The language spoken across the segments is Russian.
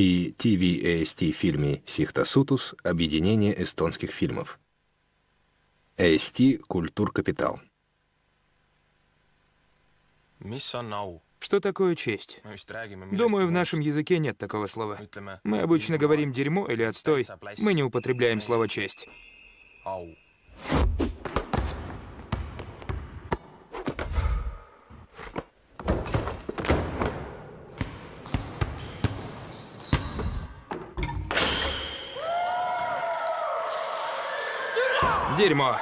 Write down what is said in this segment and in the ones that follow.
и TVAST фильме «Сихтасутус. Объединение эстонских фильмов». AST «Культур Капитал». Что такое честь? Думаю, в нашем языке нет такого слова. Мы обычно говорим «дерьмо» или «отстой». Мы не употребляем слово «честь». Дерьмо.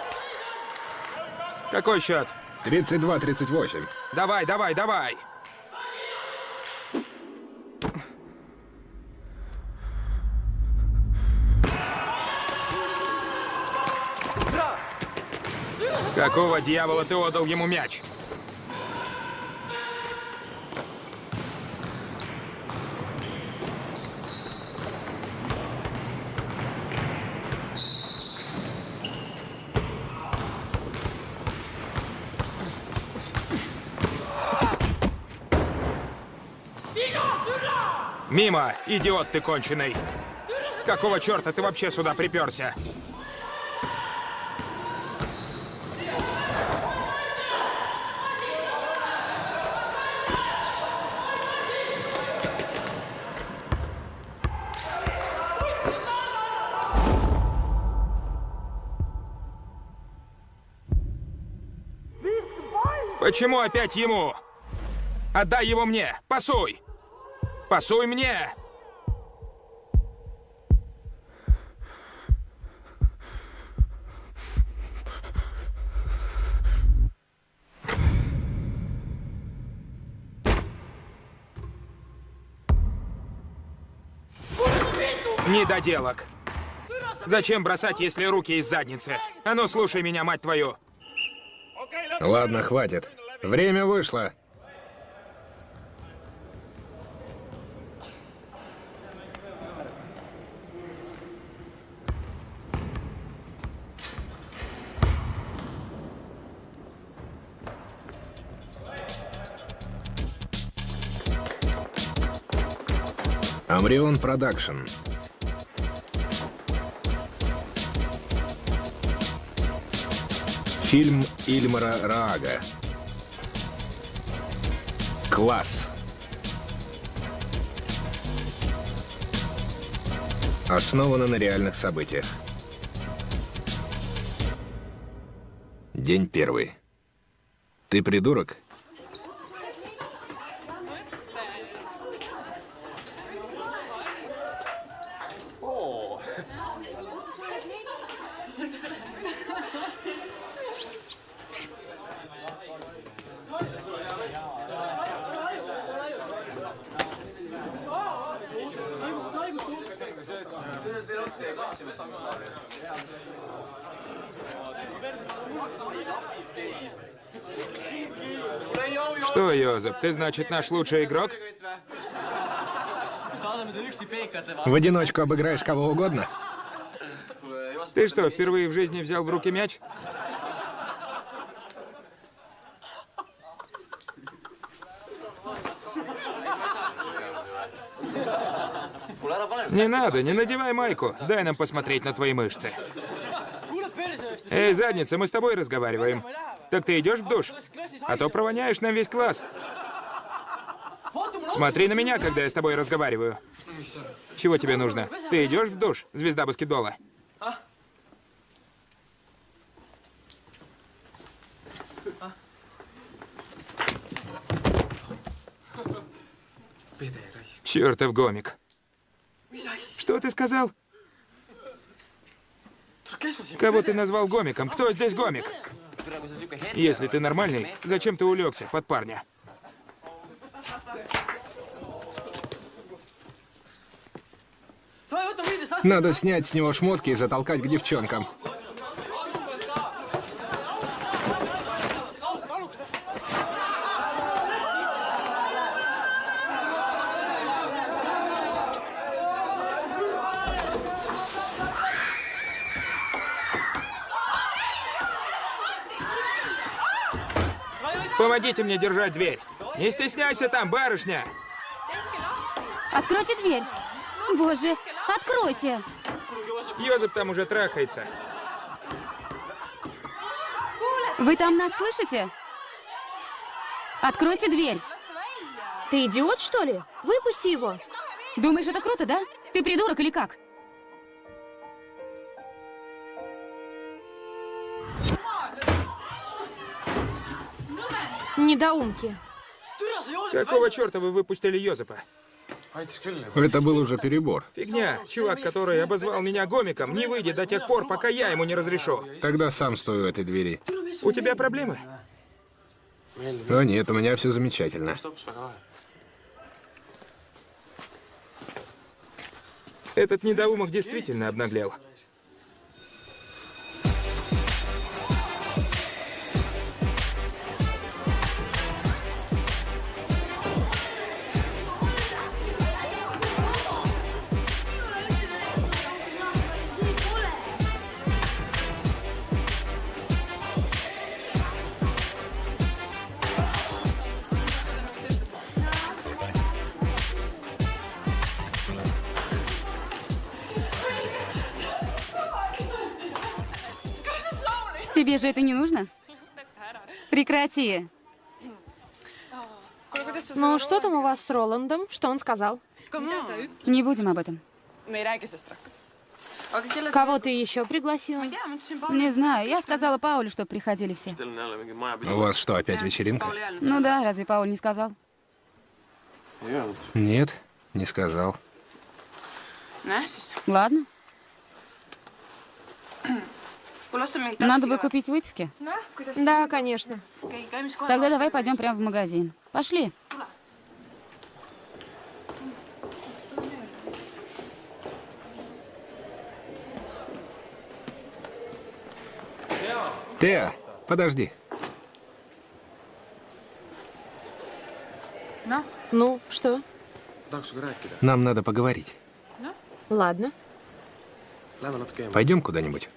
Какой счет? 32-38. Давай, давай, давай. Какого дьявола ты отдал ему мяч? Мимо, идиот ты конченый. Какого черта ты вообще сюда приперся? Почему опять ему? Отдай его мне! Пасуй! Пасуй мне! Недоделок. Зачем бросать, если руки из задницы? А ну, слушай меня, мать твою. Ладно, хватит. Время вышло. Амрион Продакшн. Фильм Ильмара Раага. Класс. Основано на реальных событиях. День первый. Ты придурок? Что, Йозеп, ты, значит, наш лучший игрок? В одиночку обыграешь кого угодно? Ты что, впервые в жизни взял в руки мяч? Не надо, не надевай майку. Дай нам посмотреть на твои мышцы. Эй, задница, мы с тобой разговариваем. Так ты идешь в душ? А то провоняешь нам весь класс. Смотри на меня, когда я с тобой разговариваю. Чего тебе нужно? Ты идешь в душ, звезда баскетбола? Чертов гомик. Что ты сказал? Кого ты назвал гомиком? Кто здесь гомик? Если ты нормальный, зачем ты улегся под парня? Надо снять с него шмотки и затолкать к девчонкам. Помогите мне держать дверь. Не стесняйся там, барышня. Откройте дверь. Боже, откройте! Йозеф там уже трахается. Вы там нас слышите? Откройте дверь. Ты идиот, что ли? Выпусти его. Думаешь, это круто, да? Ты придурок или как? Недоумки. Какого черта вы выпустили Йозефа? Это был уже перебор. Фигня. Чувак, который обозвал меня гомиком, не выйдет до тех пор, пока я ему не разрешу. Тогда сам стою у этой двери. У тебя проблемы? О нет, у меня все замечательно. Этот недоумок действительно обнаглел. Тебе же это не нужно? Прекрати. Ну, что там у вас с Роландом? Что он сказал? Не будем об этом. Кого ты еще пригласила? Не знаю, я сказала Паулю, чтобы приходили все. У вас что, опять вечеринка? Ну да, разве Пауль не сказал? Нет, не сказал. Ладно, надо бы купить выпивки. Да, конечно. Тогда давай пойдем прямо в магазин. Пошли. Теа, подожди. Ну, что? Нам надо поговорить. Ладно. Пойдем куда-нибудь.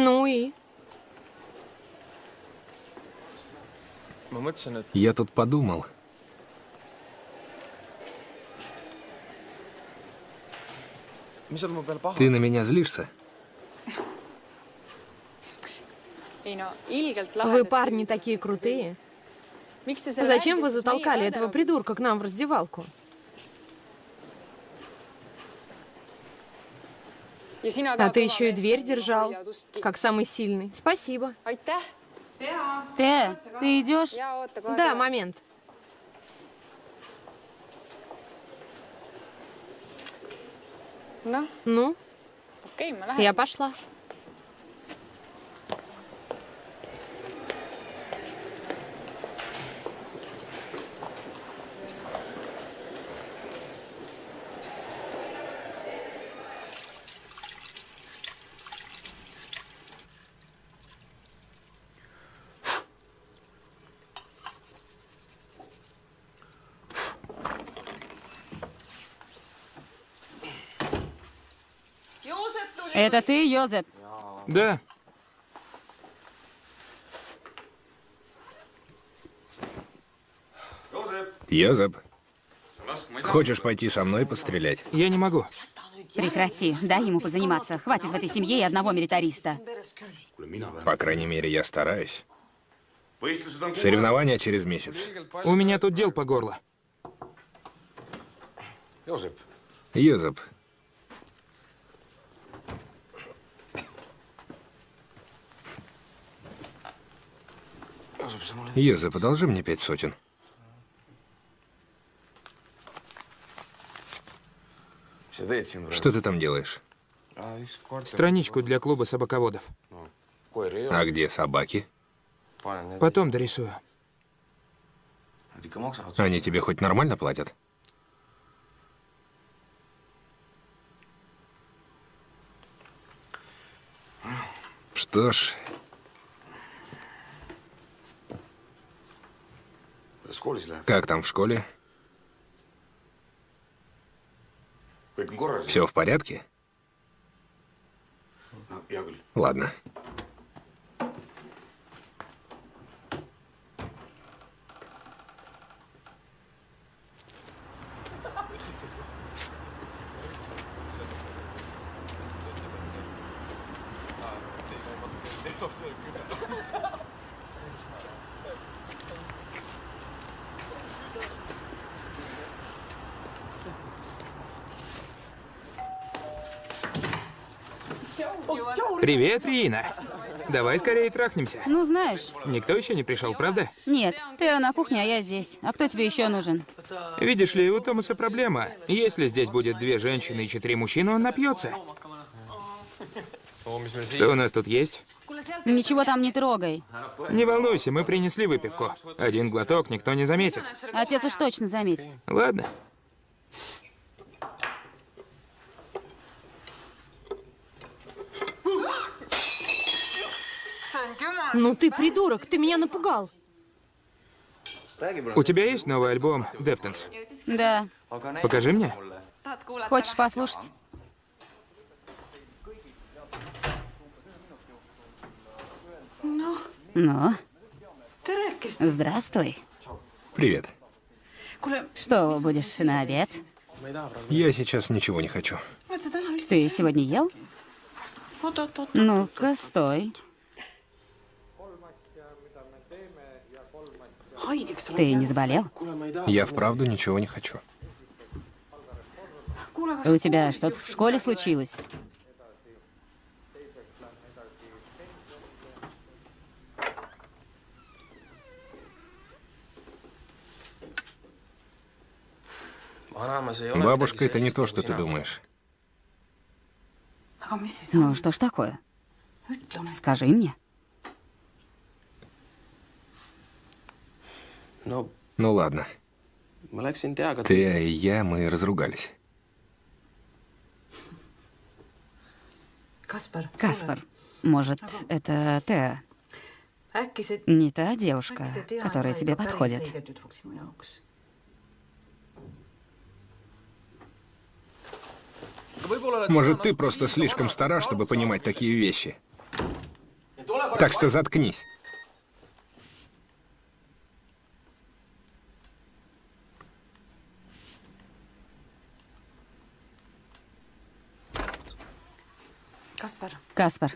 Ну и? Я тут подумал. Ты на меня злишься? Вы парни такие крутые. Зачем вы затолкали этого придурка к нам в раздевалку? ja sina А ты еще и дверь держал, как самый сильный. Спасибо. Те, ты идешь? Да, момент. Ну, lähen я пошла. Это ты, Йозеп? Да. Йозеп, хочешь пойти со мной пострелять? Я не могу. Прекрати, дай ему позаниматься. Хватит в этой семье и одного милитариста. По крайней мере, я стараюсь. Соревнования через месяц. У меня тут дел по горло. Йозеп, Йозеп, одолжи мне пять сотен. Что ты там делаешь? Страничку для клуба собаководов. А где собаки? Потом дорисую. Они тебе хоть нормально платят? Что ж, как там в школе? Все в порядке? Ладно. Привет, Рина. Давай скорее трахнемся. Ну, знаешь. Никто еще не пришел, правда? Нет, ты на кухне, а я здесь. А кто тебе еще нужен? Видишь ли, у Томаса проблема. Если здесь будет две женщины и четыре мужчины, он напьется. Что у нас тут есть? Ничего там не трогай. Не волнуйся, мы принесли выпивку. Один глоток никто не заметит. Отец уж точно заметит. Ладно. Ну ты придурок, ты меня напугал. У тебя есть новый альбом Deftones? Да. Покажи мне. Хочешь послушать? Ну? Здравствуй. Привет. Что будешь на обед? Я сейчас ничего не хочу. Ты сегодня ел? Ну-ка, стой. Ты не заболел? Я вправду ничего не хочу. У тебя что-то в школе случилось? Бабушка — это не то, что ты думаешь. Ну, что ж такое? Скажи мне. Ну ладно. läksin teaga Ты и я, мы разругались. Kaspar. Каспар, может, это Теа? Не та девушка, которая тебе подходит. Может, ты просто слишком стара, чтобы понимать такие вещи. Так что заткнись. Каспар,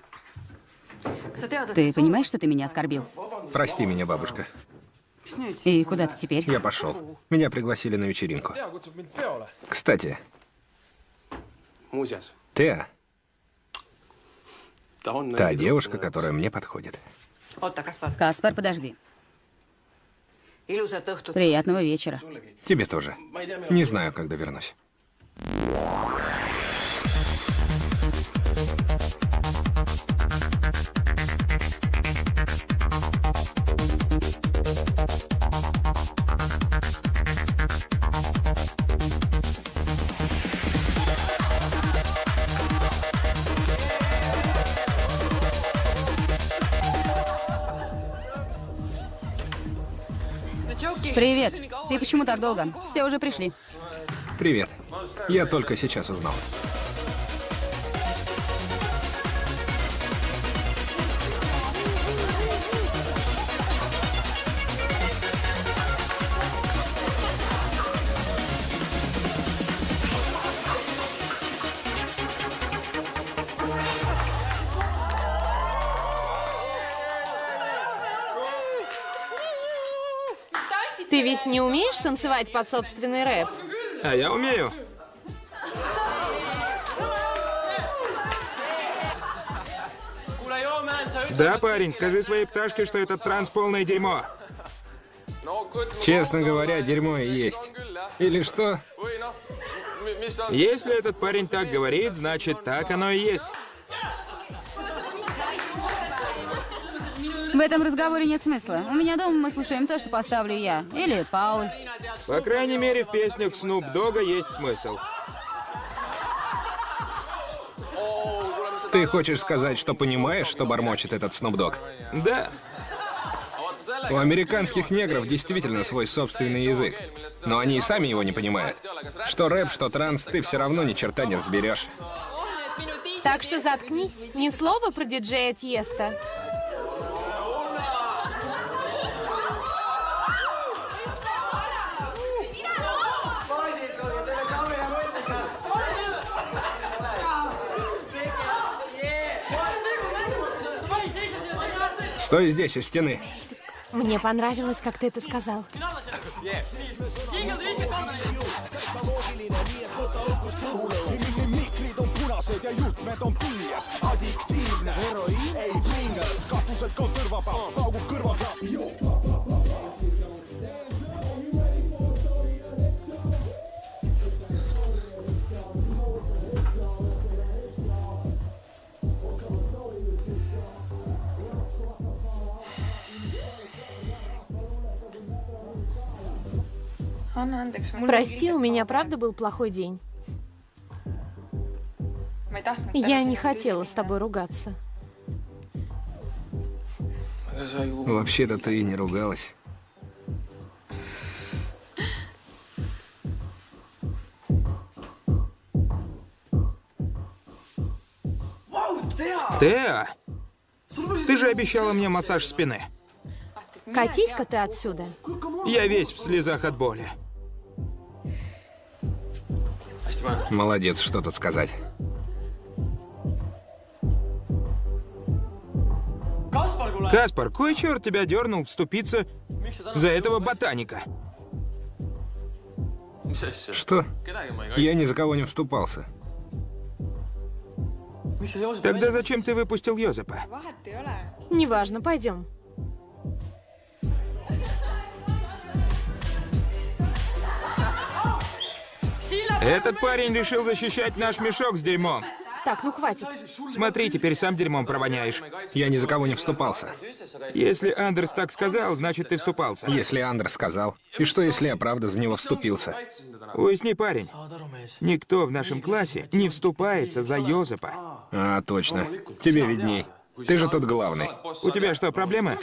tead, et ты понимаешь, что ты меня оскорбил? Прости меня, бабушка. И куда ты теперь? Я пошел. Меня пригласили на вечеринку. Кстати, Теа та девушка, которая мне подходит. Каспар, подожди. Приятного вечера. Тебе тоже. Не знаю, когда вернусь. Привет. Ты почему так долго? Все уже пришли. Привет. Я только сейчас узнал. Не умеешь танцевать под собственный рэп? А я умею. Да, парень, скажи своей пташке, что этот транс полное дерьмо. Честно говоря, дерьмо и есть. Или что? Если этот парень так говорит, значит так оно и есть. Этом разговоре нет смысла. У меня дома мы слушаем то, что поставлю я. Или Пауль. По крайней мере, в песнях Снуп Дога есть смысл. Ты хочешь сказать, что понимаешь, что бормочет этот Снупдог? Да, У американских негров действительно свой собственный язык. Но они и сами его не понимают. Что рэп, что транс, ты все равно ни черта не разберешь. Так что заткнись. Ни слова про диджея Тьеста. Стой здесь, у стены. Мне понравилось, как ты это сказал. andeks. Прости, у меня правда был плохой день. Я не хотела с тобой ругаться. Вообще-то ты и не ругалась. Теа, ты же обещала мне массаж спины. Катись-ка ты отсюда. Я весь в слезах от боли. Молодец, что тут сказать. Каспар, кой черт тебя дернул вступиться за этого ботаника? Что? Я ни за кого не вступался. Тогда зачем ты выпустил Йозепа? Неважно, пойдем. Этот парень решил защищать наш мешок с дерьмом. Так, ну хватит. Смотри, теперь сам дерьмом провоняешь. Я ни за кого не вступался. Если Андерс так сказал, значит ты вступался. Если Андер сказал. И что, если я правда за него вступился? Уясни, парень. Никто в нашем классе не вступается за Йозепа. А, точно. Тебе видней. Ты же тут главный. У тебя что, проблемы?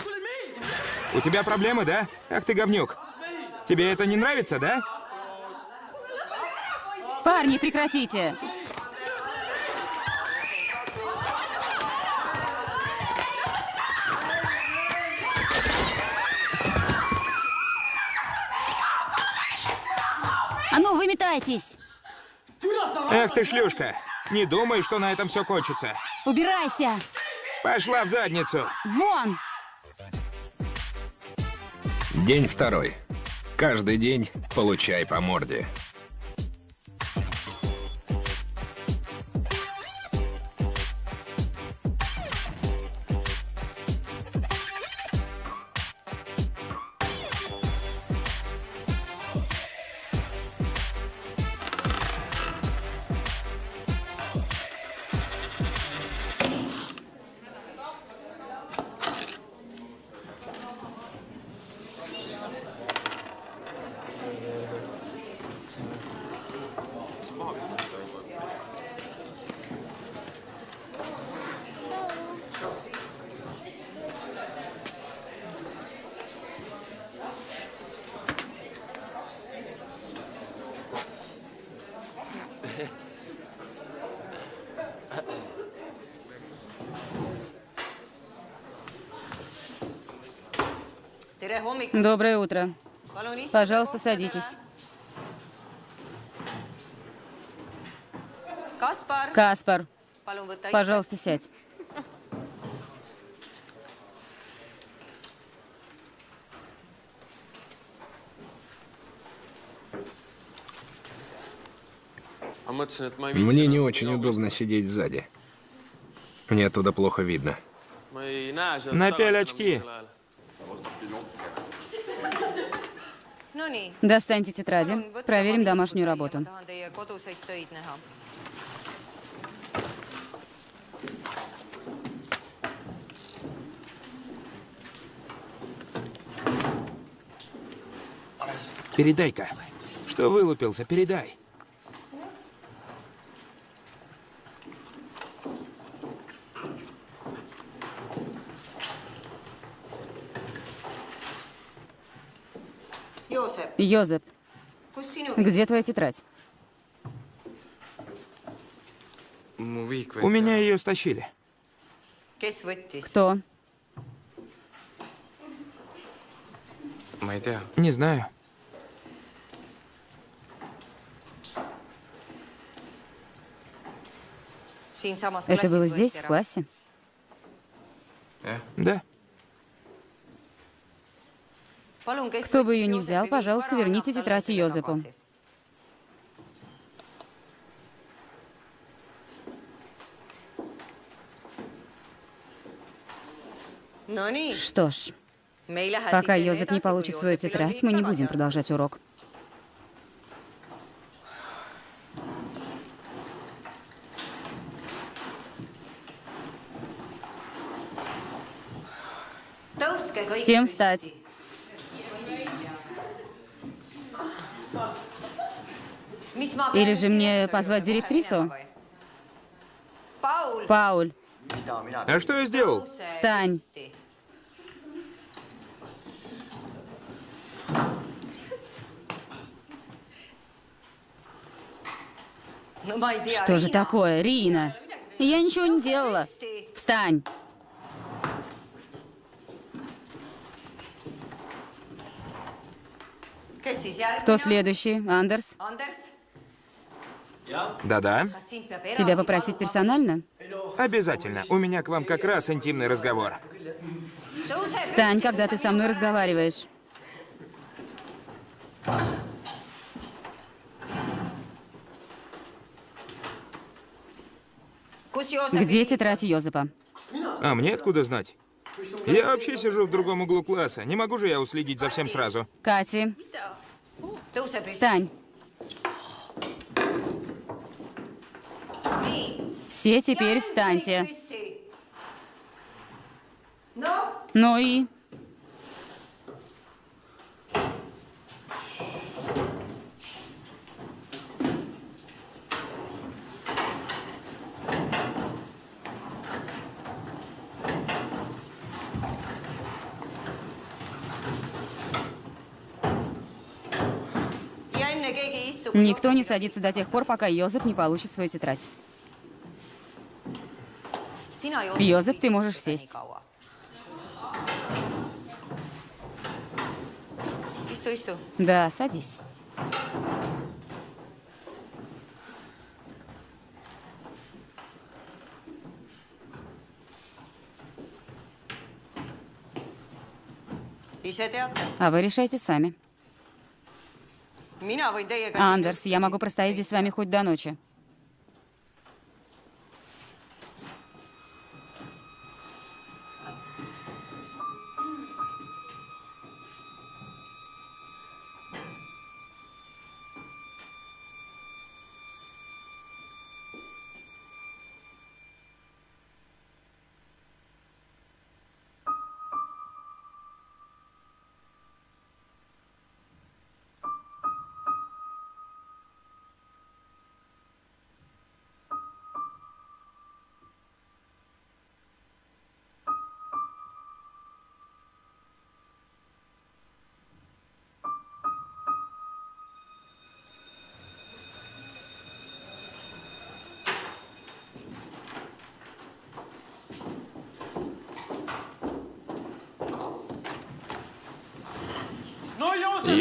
У тебя проблемы, да? Ах ты говнюк. Тебе это не нравится, да? Парни, прекратите! А ну, выметайтесь! Эх ты шлюшка. Не думай, что на этом все кончится. Убирайся! Пошла в задницу. Вон! День второй. Каждый день получай по морде. Доброе утро. Пожалуйста, садитесь. Каспар, пожалуйста, сядь. viitsi. Мне не очень удобно сидеть сзади. Мне оттуда плохо видно. Напяль очки. Достаньте тетради. Проверим домашнюю работу. Передай-ка. Что вылупился, передай. Йозеп, где твоя тетрадь? У меня ее стащили. Кто? Не знаю. Это было здесь, в классе? Да. Кто бы ее Joosepi взял, пожалуйста, верните тетрадь Йозепу. Что ж, пока Йозеп не получит свою тетрадь, мы не будем продолжать урок. Всем встать. Или же мне позвать директрису? Пауль, А что я сделал? Встань. tea, что же такое, Рина? Я ничего не делала. Встань. Кто следующий? Андерс? Anders, Да-да. Тебя попросить персонально? Обязательно. У меня к вам как раз интимный разговор. Встань, когда ты со мной разговариваешь. Где тетрадь Йозепа? А мне откуда знать? Я вообще сижу в другом углу класса. Не могу же я уследить за всем сразу. Кати, встань. Все теперь встаньте. Ну и... ja enne keegi ei istu. Никто не садится до тех пор, пока Йозеп не получит свою тетрадь. Joosep, ты можешь сесть. Да, садись. А вы решайте сами. Андерс, я могу простоять здесь с вами хоть до ночи.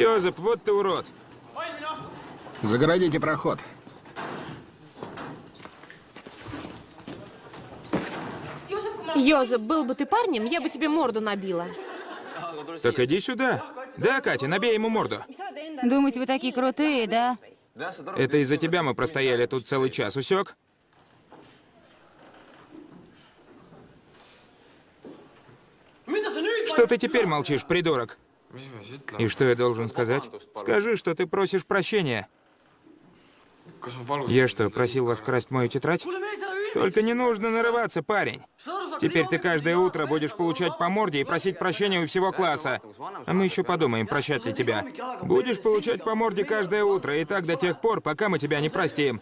Йозеп, вот ты урод. Загородите проход. Йозеп, был бы ты парнем, я бы тебе морду набила. Так иди сюда. Да, Катя, набей ему морду. Думаете, вы такие крутые, да? Это из-за тебя мы простояли тут целый час, усек? Что ты теперь молчишь, придурок? И что я должен сказать? Скажи, что ты просишь прощения. Я что, просил вас красть мою тетрадь? Только не нужно нарываться, парень. Теперь ты каждое утро будешь получать по морде и просить прощения у всего класса. А мы еще подумаем, прощать ли тебя. Будешь получать по морде каждое утро, и так до тех пор, пока мы тебя не простим.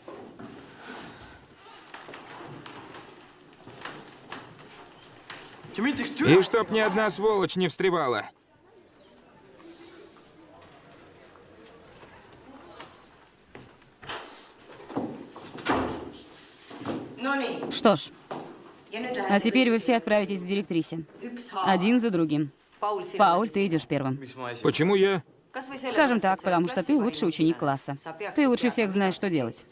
И чтоб ни одна сволочь не встревала. Что ж, а теперь вы все отправитесь к директрисе. Один за другим. Пауль, ты идешь первым. Почему я? Скажем так, потому что ты лучший ученик класса. Ты лучше всех знаешь, что делать.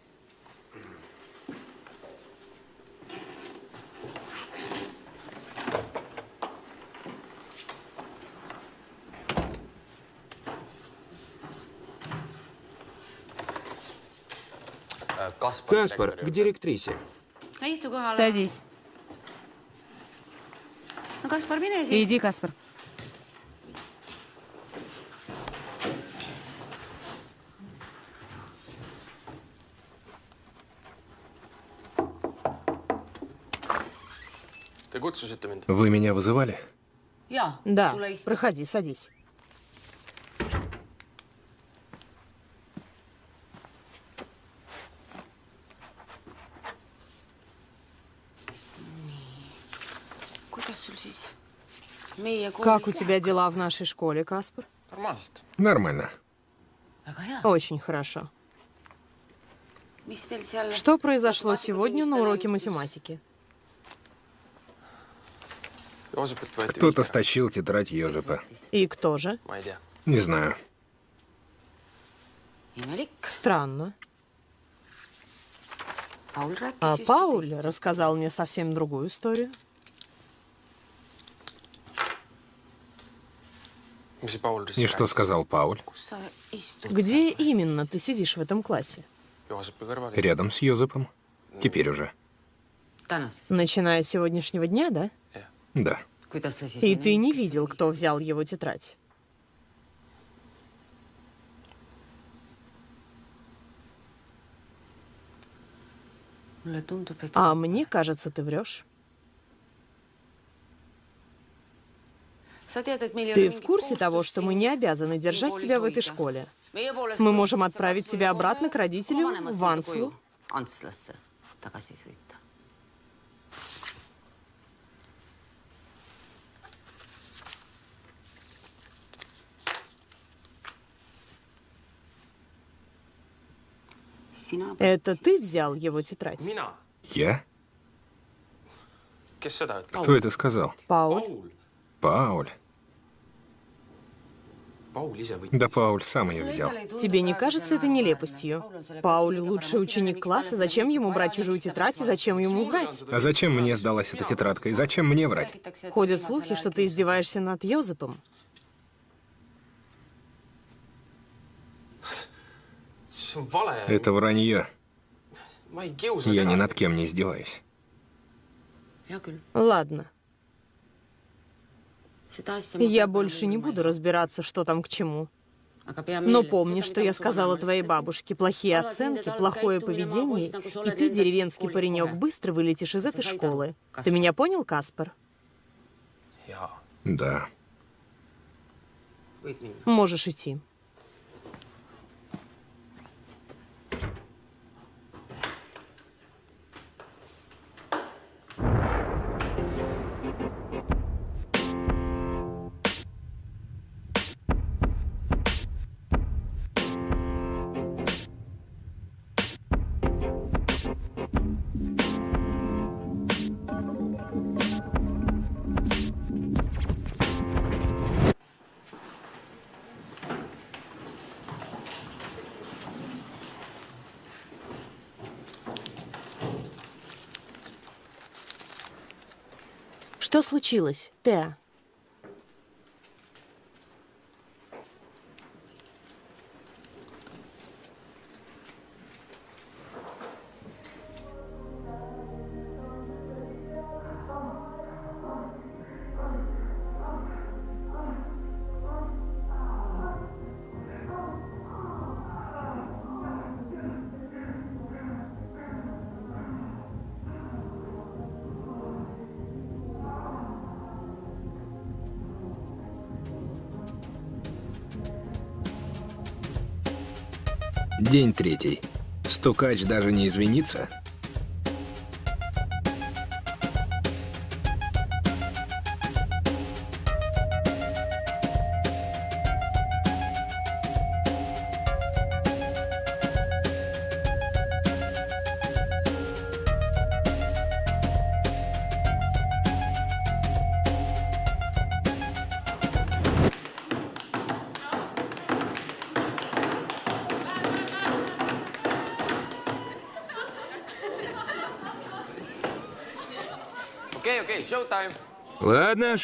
Каспар, к директрисе. Садись. Иди, Каспар. Вы меня вызывали? Да, проходи, садись. Как у тебя дела в нашей школе, Каспар? Нормально. Очень хорошо. Что произошло сегодня на уроке математики? Кто-то стащил тетрадь Йозепа. И кто же? Не знаю. Странно. А Пауль рассказал мне совсем другую историю. И что сказал Пауль? Где именно ты сидишь в этом классе? Рядом с Йозепом. Теперь уже. Начиная с сегодняшнего дня, да? Да. sa siis. И ты не видел, кто взял его тетрадь? А мне кажется, ты врешь. Ты в курсе того, что мы не обязаны держать тебя в этой школе? Мы можем отправить тебя обратно к родителям в Анслу. Sina. Это ты взял его тетрадь? Я? Кто это сказал? Пауль? Пауль. Да Пауль сам ее взял. Тебе не кажется это нелепостью? Пауль лучший ученик класса, зачем ему брать чужую тетрадь и зачем ему врать? А зачем мне сдалась эта тетрадка? И зачем мне врать? Ходят слухи, что ты издеваешься над Йозепом. Это вранье. Я ни над кем не издеваюсь. Ладно. Я больше не буду разбираться, что там к чему. Но помни, что я сказала твоей бабушке. Плохие оценки, плохое поведение, и ты, деревенский паренек, быстро вылетишь из этой школы. Ты меня понял, Каспар? Да. Можешь идти. Что случилось, Теа? День третий. Стукач даже не извинится?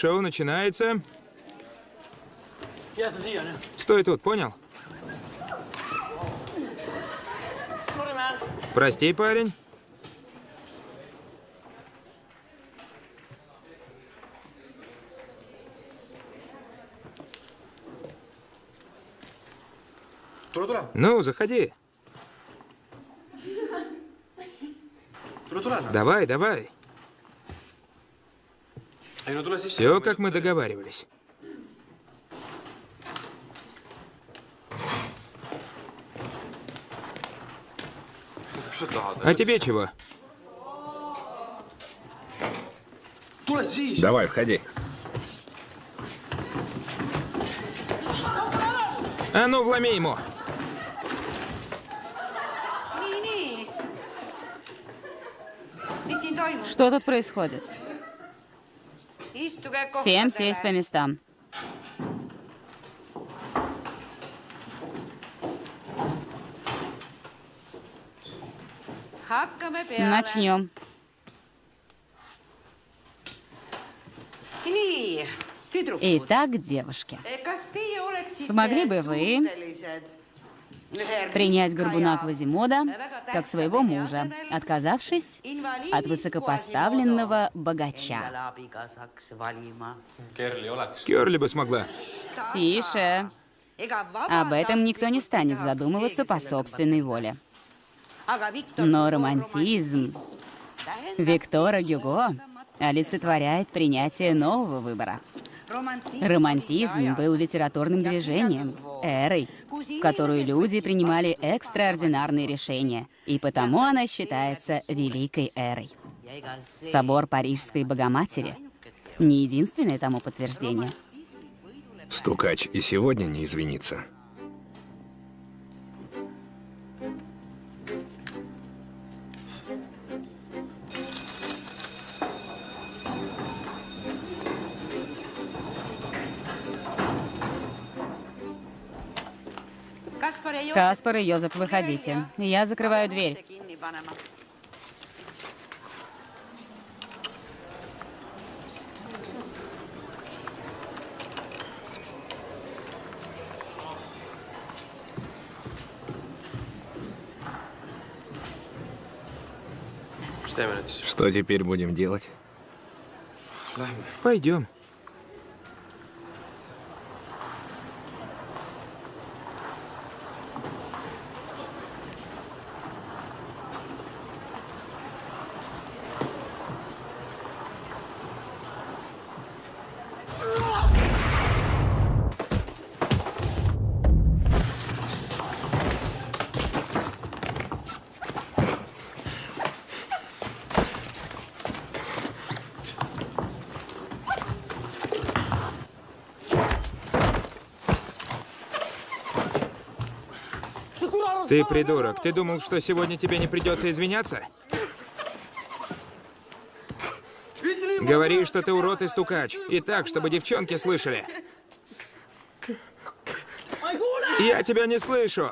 Шоу начинается. Стой тут, понял? Прости, парень. Ну, заходи. Давай, давай. Все, как мы договаривались. А тебе чего? Давай, входи. А ну, вломи ему. Что тут происходит? Всем сесть по местам. Начнем. Итак, девушки, Смогли бы вы принять горбуна Квазимода как своего мужа, отказавшись от высокопоставленного богача. Керли бы смогла. Тише. Об этом никто не станет задумываться по собственной воле. Но романтизм Виктора Гюго олицетворяет принятие нового выбора. Романтизм был литературным движением, эрой, в которую люди принимали экстраординарные решения, и потому она считается великой эрой. Собор Парижской Богоматери — не единственное тому подтверждение. Стукач и сегодня не извинится. Каспар и Йозеф, выходите. Я закрываю дверь. Что теперь будем делать? Пойдем. Ты придурок. Ты думал, что сегодня тебе не придется извиняться? Говори, что ты урод и стукач. И так, чтобы девчонки слышали. Я тебя не слышу.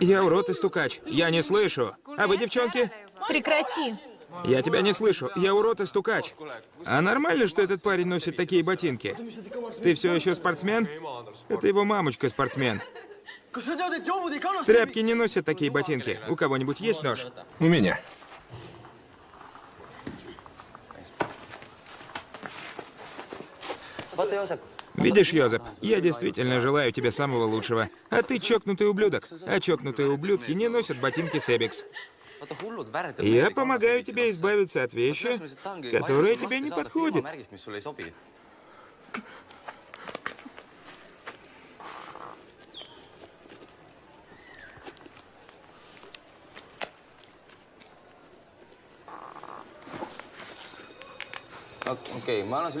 Я урод и стукач. Я не слышу. А вы, девчонки? Прекрати. Я тебя не слышу. Я урод и стукач. А нормально, что этот парень носит такие ботинки? Ты все еще спортсмен? Это его мамочка спортсмен. Тряпки не носят такие ботинки. У кого-нибудь есть нож? У меня. Видишь, Йозеп, я действительно желаю тебе самого лучшего. А ты чокнутый ублюдок. А чокнутые ублюдки не носят ботинки Себекс. Я помогаю тебе избавиться от вещи, которая тебе не подходит.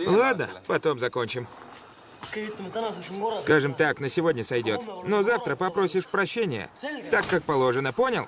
Ладно, потом закончим. Скажем так, на сегодня сойдет. Но завтра попросишь прощения. Так, как положено, понял?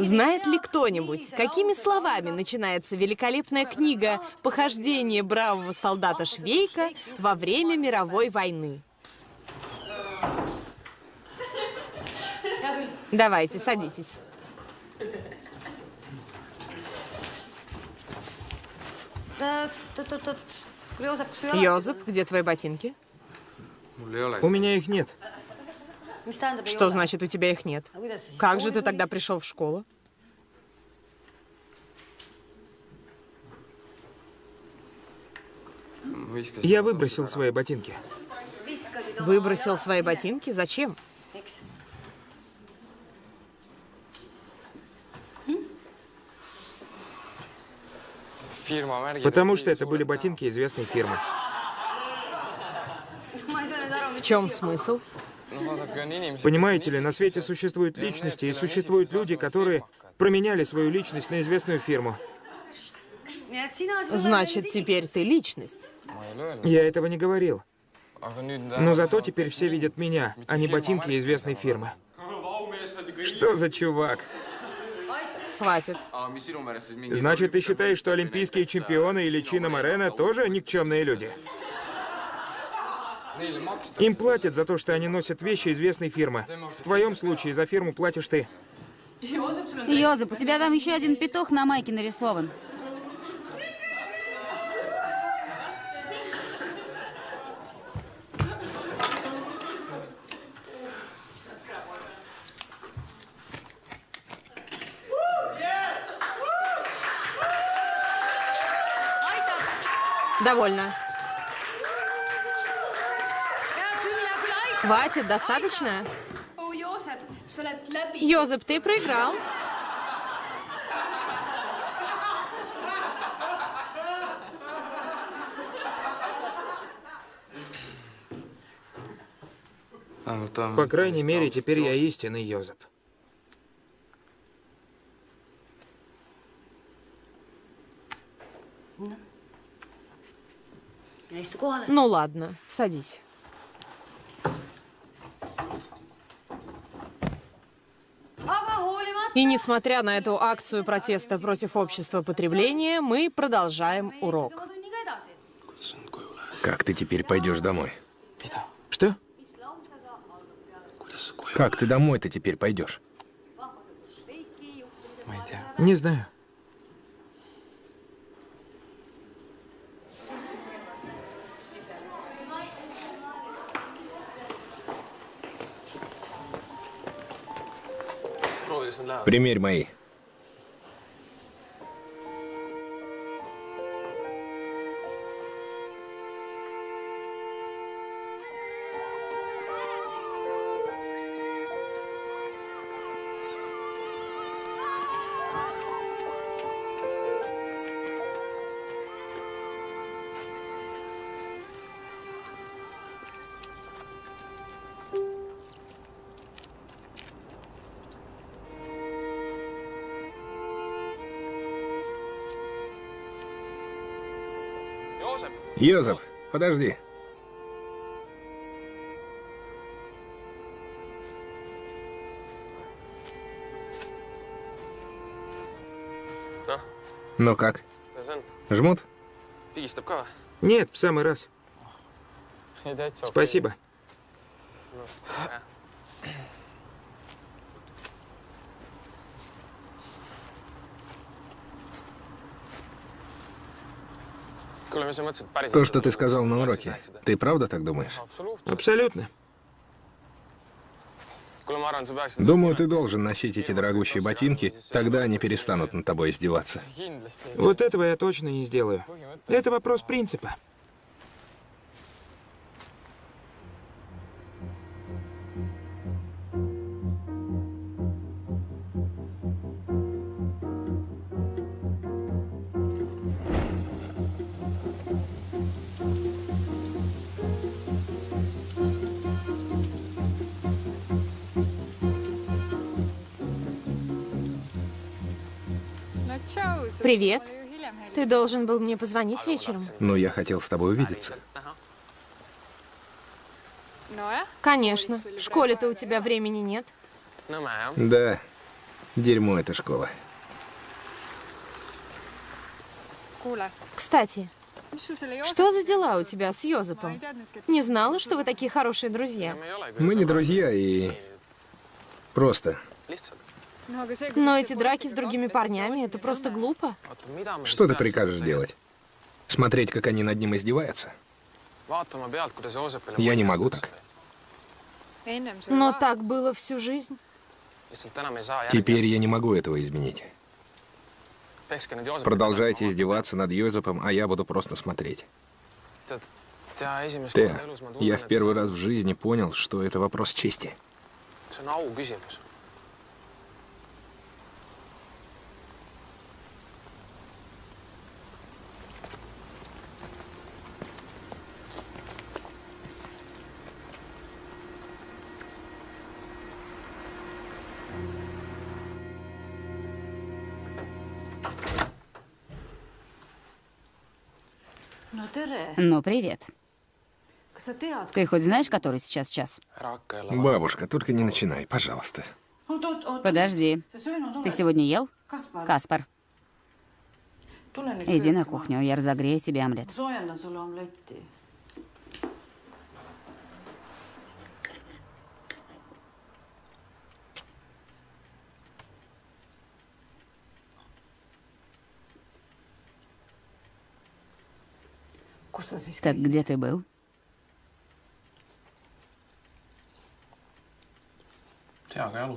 Знает ли кто-нибудь, какими словами начинается великолепная книга «Похождение бравого солдата Швейка во время мировой войны»? Давайте, садитесь. Йозеп, где твои ботинки? У меня их нет. Что значит, у тебя их нет? Как же ты тогда пришел в школу? Я выбросил свои ботинки. Выбросил свои ботинки? Зачем? Потому что это были ботинки известной фирмы. В чем смысл? Понимаете ли, на свете существуют личности и существуют люди, которые променяли свою личность на известную фирму. Значит, теперь ты личность. Я этого не говорил. Но зато теперь все видят меня, а не ботинки известной фирмы. Что за чувак? Хватит. Значит, ты считаешь, что олимпийские чемпионы или Чина Морена тоже никчемные люди? Им платят за то, что они носят вещи известной фирмы. В твоем случае за фирму платишь ты. Йозеп, у тебя там еще один петух на майке нарисован. Довольно. Хватит, достаточно? Йозеп, ты проиграл. По крайней мере, теперь я истинный Йозеп. Ну ладно, садись. И несмотря на эту акцию протеста против общества потребления, мы продолжаем урок. Как ты теперь пойдешь домой? Что? Как ты домой-то теперь пойдешь? Не знаю. Примерь мои. Йозеф, подожди. Ну как? Жмут? Нет, в самый раз. Спасибо. То, что ты сказал на уроке, ты правда так думаешь? Абсолютно. Думаю, ты должен носить эти дорогущие ботинки, тогда они перестанут над тобой издеваться. Вот этого я точно не сделаю. Это вопрос принципа. Привет. Ты должен был мне позвонить вечером. Ну, я хотел с тобой увидеться. Конечно. В школе-то у тебя времени нет. Да. Дерьмо эта школа. Кстати, что за дела у тебя с Йозепом? Не знала, что вы такие хорошие друзья. Мы не друзья и... Просто. Aga see, Но эти драки с другими парнями, это просто глупо. Что ты прикажешь делать? Смотреть, как они над ним издеваются? Я не могу так. Но так было всю жизнь. Теперь я не могу этого изменить. Продолжайте издеваться над Йозепом, а я буду просто смотреть. ma я в первый раз в жизни понял, что это вопрос чести. Ну, привет. Ты хоть знаешь, который сейчас час? Бабушка, только не начинай, пожалуйста. Подожди. Ты сегодня ел? Каспар, иди на кухню, я разогрею тебе омлет. Так где ты был?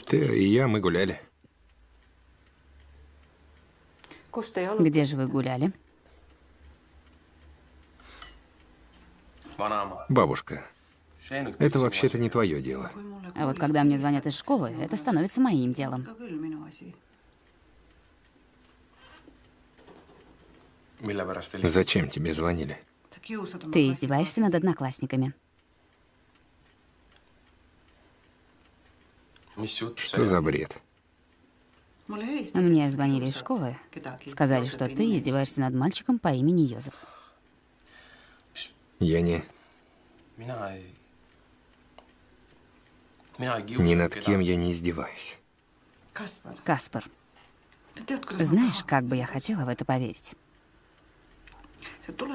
Ты и я, мы гуляли. Где же вы гуляли? Бабушка, это вообще-то не твое дело. А вот когда мне звонят из школы, это становится моим делом. Зачем тебе звонили? Ты издеваешься над одноклассниками. Что за бред? helistati. Мне звонили из школы, сказали, что ты издеваешься над мальчиком по имени Йозеф. Я не... Ни над кем я не издеваюсь. Каспар, знаешь, как бы я хотела в это поверить?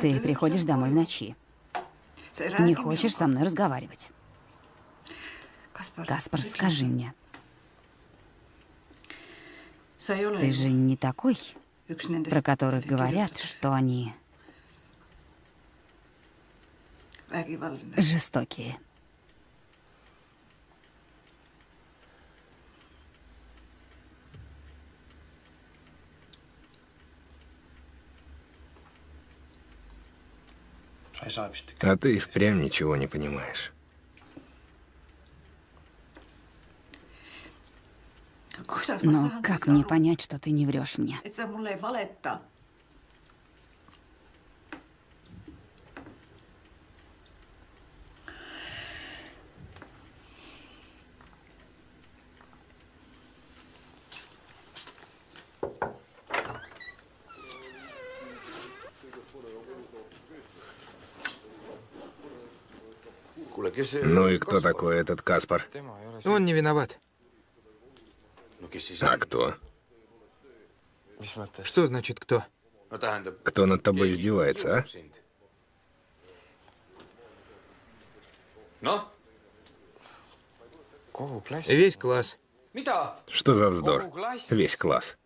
Ты приходишь домой в ночи, не хочешь со мной разговаривать. Каспар, скажи мне, ты же не такой, про которых говорят, что они жестокие. А ты и впрямь ничего не понимаешь. Но как мне понять, что ты не врешь мне? Ну и кто такой этот Каспар? Он не виноват. А кто? Что значит кто? Кто над тобой издевается, а? Весь класс. Что за вздор? Весь класс.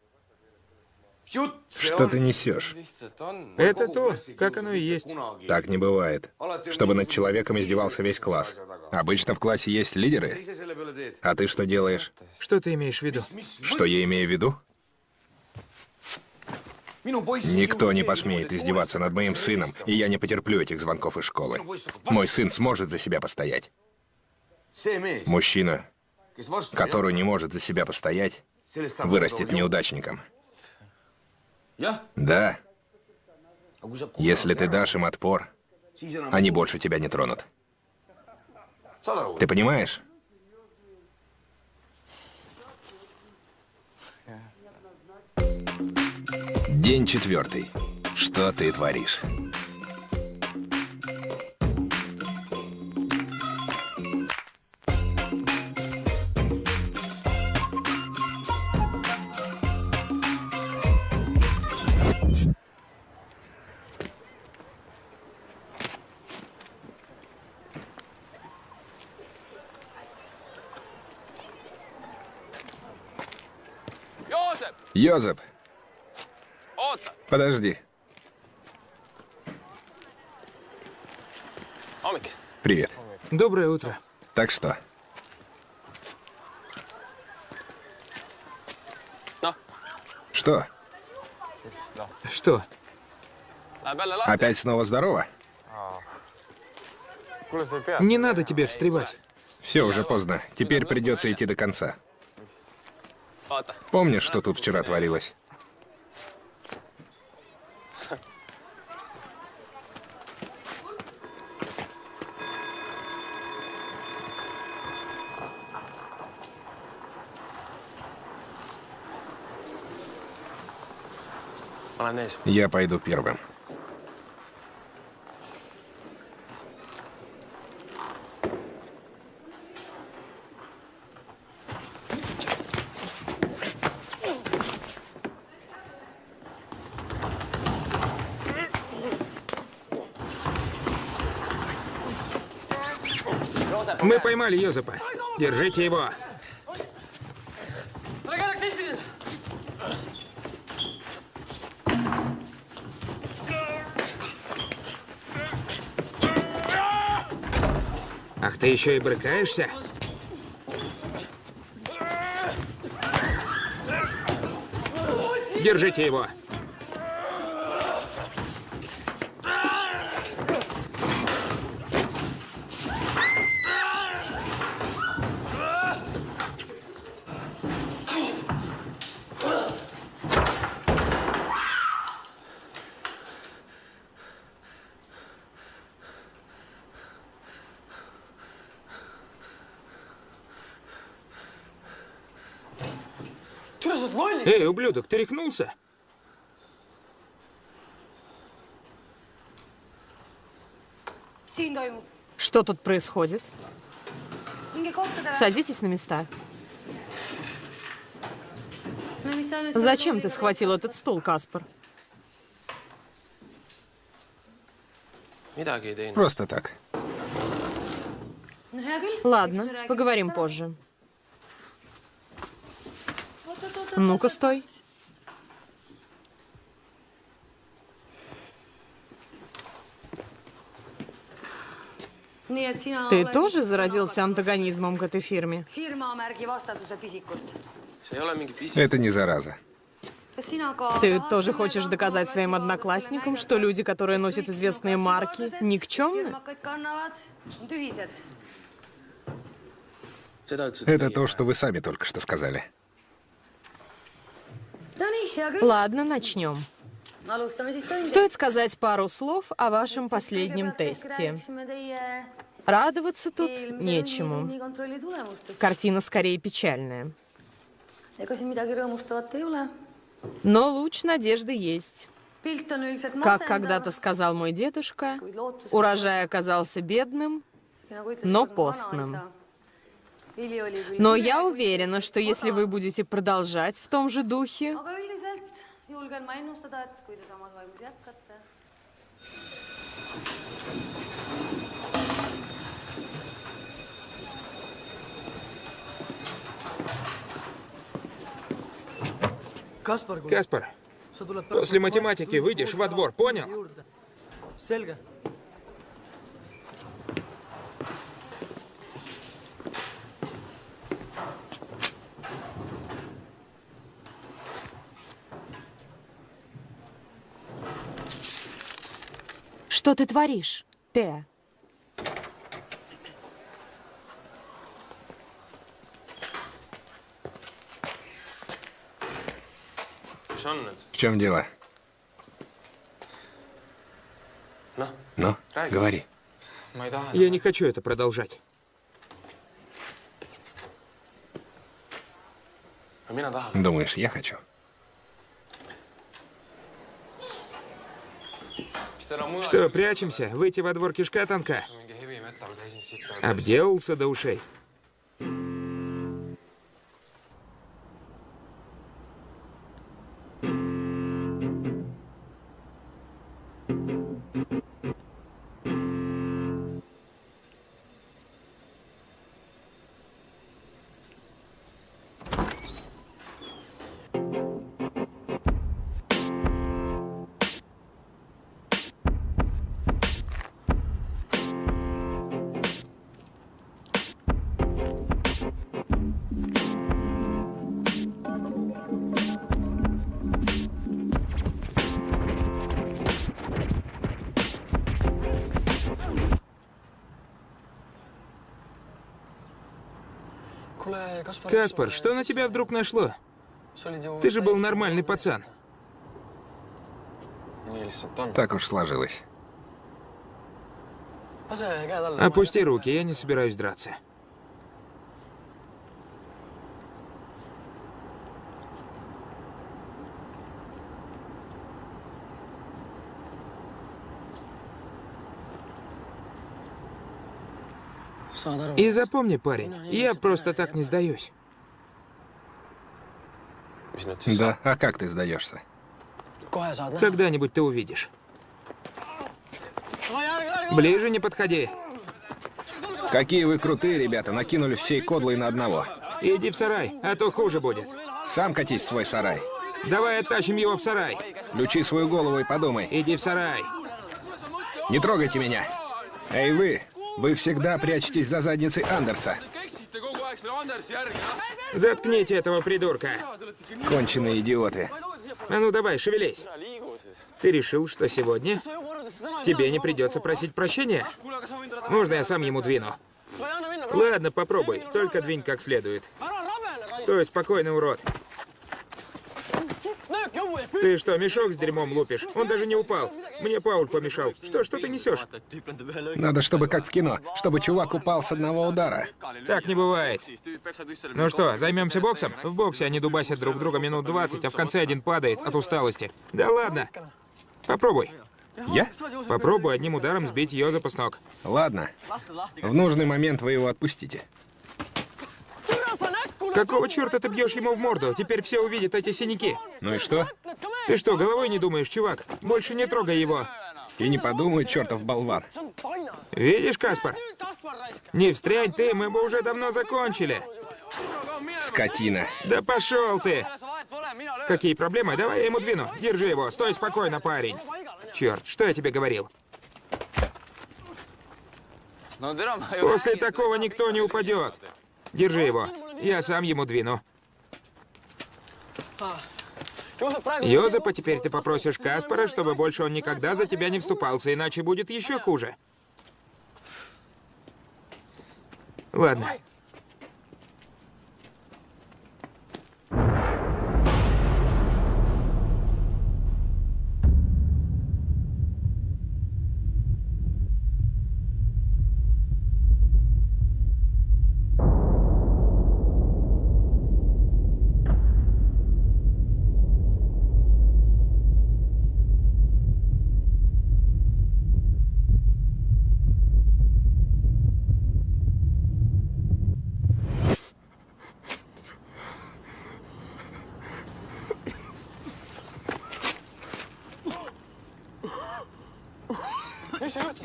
Что ты несешь? on. Это то, как оно и есть. Так не бывает. Чтобы над человеком издевался весь класс. Обычно в классе есть лидеры. А ты что делаешь? Что ты имеешь в виду? Что я имею в виду? Никто не посмеет издеваться над моим сыном, и я не потерплю этих звонков из школы. Мой сын сможет за себя постоять. Мужчина, который не может за себя постоять, вырастет неудачником. Да. Если ты дашь им отпор, они больше тебя не тронут. Ты понимаешь? День четвертый. Что ты творишь? Йозеп, подожди. Привет. Доброе утро. Так что? Что? Что? Опять снова здорово? Не надо тебе встревать. Все, уже поздно. Теперь придется идти до конца. Помнишь, что тут вчера творилось? Я пойду первым. Мы поймали Йозепа. Держите его. Ах, ты еще и брыкаешься? Держите его. Эй, ублюдок, ты рехнулся? Что тут происходит? Садитесь на места. Зачем ты схватил этот стул, Каспар? Просто так. Ладно, поговорим позже. Ну-ка, стой. Ты тоже заразился антагонизмом к этой фирме? Это не зараза. Ты тоже хочешь доказать своим одноклассникам, что люди, которые носят известные марки, никчемны? Это то, что вы сами только что сказали. Ладно, начнем. Стоит сказать пару слов о вашем последнем тесте. Радоваться тут нечему. Картина скорее печальная. Но луч надежды есть. üldiselt Как когда-то сказал мой дедушка, урожай оказался бедным, но постным. Но я уверена, что если вы будете продолжать в том же духе, Каспар, после математики выйдешь во двор, понял? что ты творишь, Теа? В чем дело? Ну, говори. Я не хочу это продолжать. tahan. Думаешь, я хочу? Что, прячемся? Выйти во двор кишка siit. Обделался до ушей. Каспар, что на тебя вдруг нашло? Ты же был нормальный пацан. Так уж сложилось. Опусти руки, я не собираюсь драться. И запомни, парень, я просто так не сдаюсь. Да, а как ты сдаешься? Когда-нибудь ты увидишь. Ближе не подходи. Какие вы крутые, ребята, накинули всей кодлой на одного. Иди в сарай, а то хуже будет. Сам катись в свой сарай. Давай оттащим его в сарай. Включи свою голову и подумай. Иди в сарай. Не трогайте меня. Эй, вы! Вы всегда прячетесь за задницей Андерса. Заткните этого придурка. Конченые идиоты. А ну давай, шевелись. Ты решил, что сегодня тебе не придется просить прощения? Можно я сам ему двину? Ладно, попробуй. Только двинь как следует. Стой спокойно, урод. Ты что, мешок с дерьмом лупишь? Он даже не упал. Мне Пауль помешал. Что, что ты несешь? Надо, чтобы как в кино, чтобы чувак упал с одного удара. Так не бывает. Ну что, займемся боксом? В боксе они дубасят друг друга минут 20, а в конце один падает от усталости. Да ладно. Попробуй. Я? Попробуй одним ударом сбить Йозепа с ног. Ладно. В нужный момент вы его отпустите. Какого черта ты бьешь ему в морду? Теперь все увидят эти синяки. Ну и что? Ты что, головой не думаешь, чувак? Больше не трогай его. И не подумай, чертов болван. Видишь, Каспар? Не встрянь ты, мы бы уже давно закончили. Скотина. Да пошел ты! Какие проблемы? Давай я ему двину. Держи его. Стой спокойно, парень. Черт, что я тебе говорил? После такого никто не упадет. Держи его. Я сам ему двину. Йозепа, теперь ты попросишь Каспара, чтобы больше он никогда за тебя не вступался, иначе будет еще хуже. Ладно.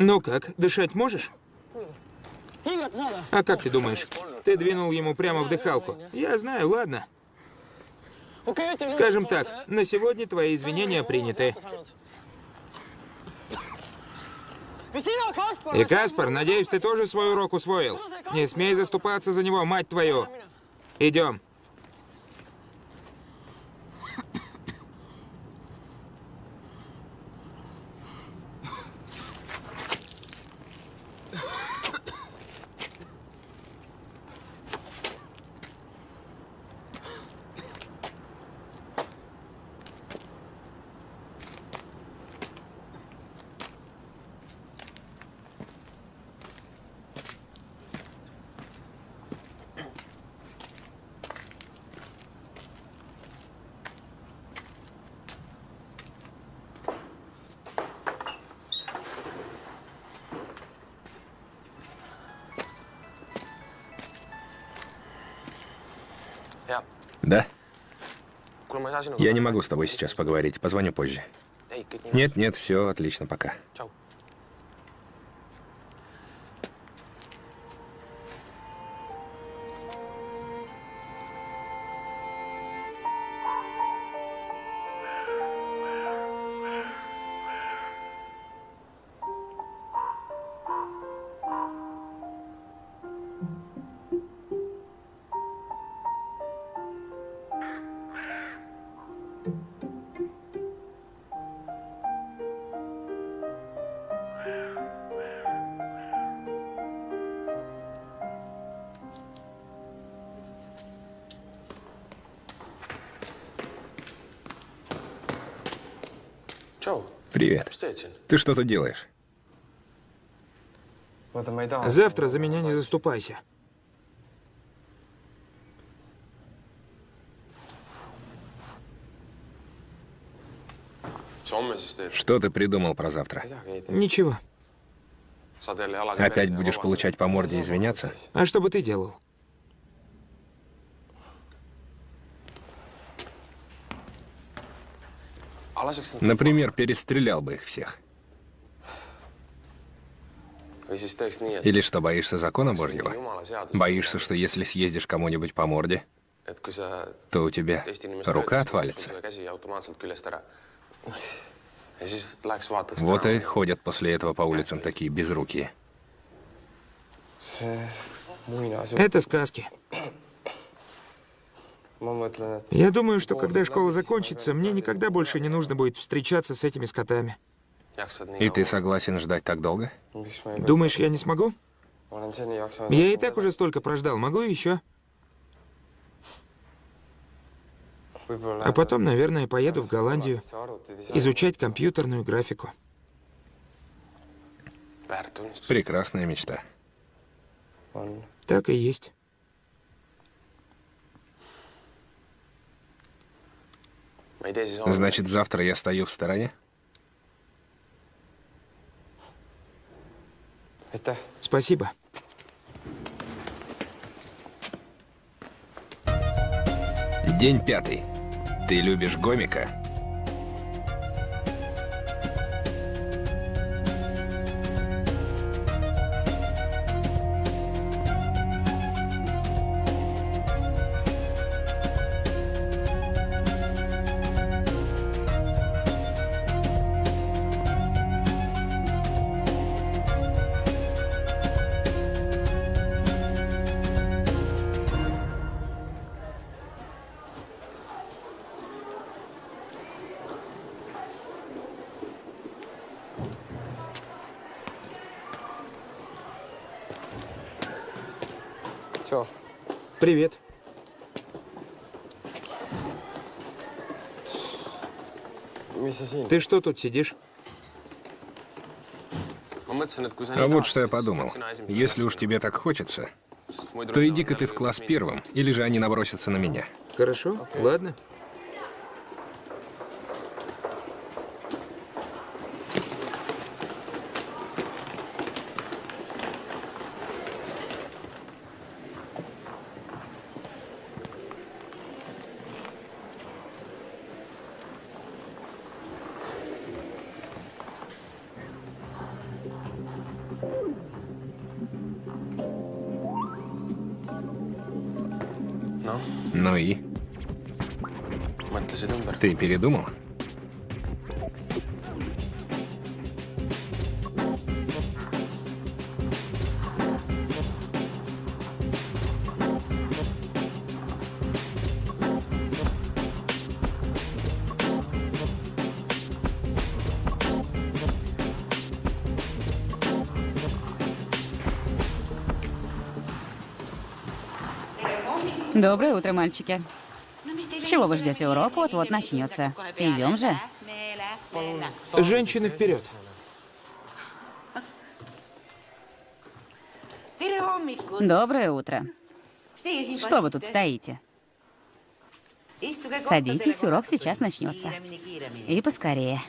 Ну как, дышать можешь? А как ты думаешь? Ты двинул ему прямо в дыхалку. Я знаю, ладно. Скажем так, на сегодня твои извинения приняты. И Каспар, надеюсь, ты тоже свой урок усвоил. Не смей заступаться за него, мать твою. Идем. Да? Я не могу с тобой сейчас поговорить. Позвоню позже. Нет, нет, все отлично, пока. Ты что тут делаешь? Завтра за меня не заступайся. Что ты придумал про завтра? Ничего. Опять будешь получать по морде и извиняться? А что бы ты делал? Например, перестрелял бы их всех. Или что, боишься закона Божьего? Боишься, что если съездишь кому-нибудь по морде, то у тебя рука отвалится? Вот и ходят после этого по улицам такие безрукие. Это сказки. Я думаю, что когда школа закончится, мне никогда больше не нужно будет встречаться с этими скотами. И ты согласен ждать так долго? Думаешь, я не смогу? Я и так уже столько прождал. Могу еще? А потом, наверное, поеду в Голландию изучать компьютерную графику. Прекрасная мечта. Так и есть. Значит, завтра я стою в стороне? Спасибо. День пятый. Ты любишь гомика? Привет. Ты что тут сидишь? А вот что я подумал. Если уж тебе так хочется, то иди-ка ты в класс первым, или же они набросятся на меня. Хорошо, ладно. Передумал? Доброе утро, мальчики. Чего вы ждете урок? Вот-вот начнется. Идем же. Женщины вперед. Доброе утро. Что вы тут стоите? Садитесь, урок сейчас начнется. И поскорее.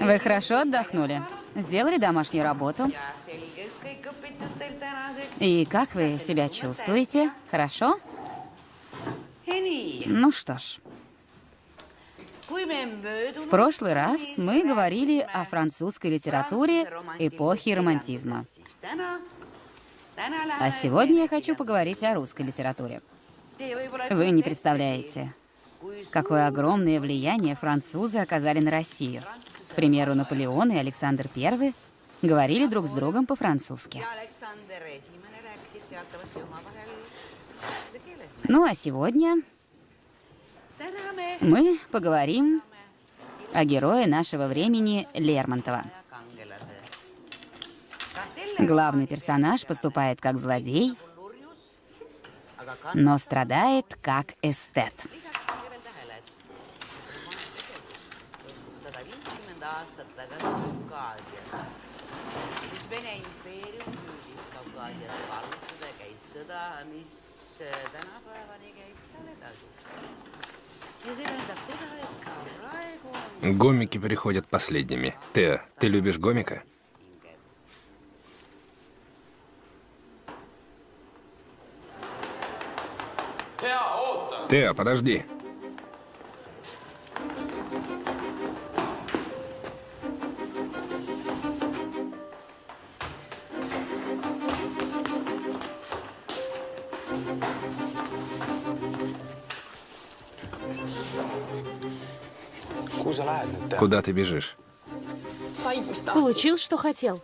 Вы хорошо отдохнули? Сделали домашнюю работу? И как вы себя чувствуете? Хорошо? Ну что ж. В прошлый раз мы говорили о французской литературе эпохи романтизма. А сегодня я хочу поговорить о русской литературе. Вы не представляете, какое огромное влияние французы оказали на Россию. К примеру, Наполеон и Александр I говорили друг с другом по-французски. Ну а сегодня мы поговорим о герое нашего времени Лермонтова. Главный персонаж поступает как злодей, но страдает как эстет. Гомики приходят последними. Ты, ты любишь гомика? Тео, подожди. Куда ты бежишь? Получил, что хотел.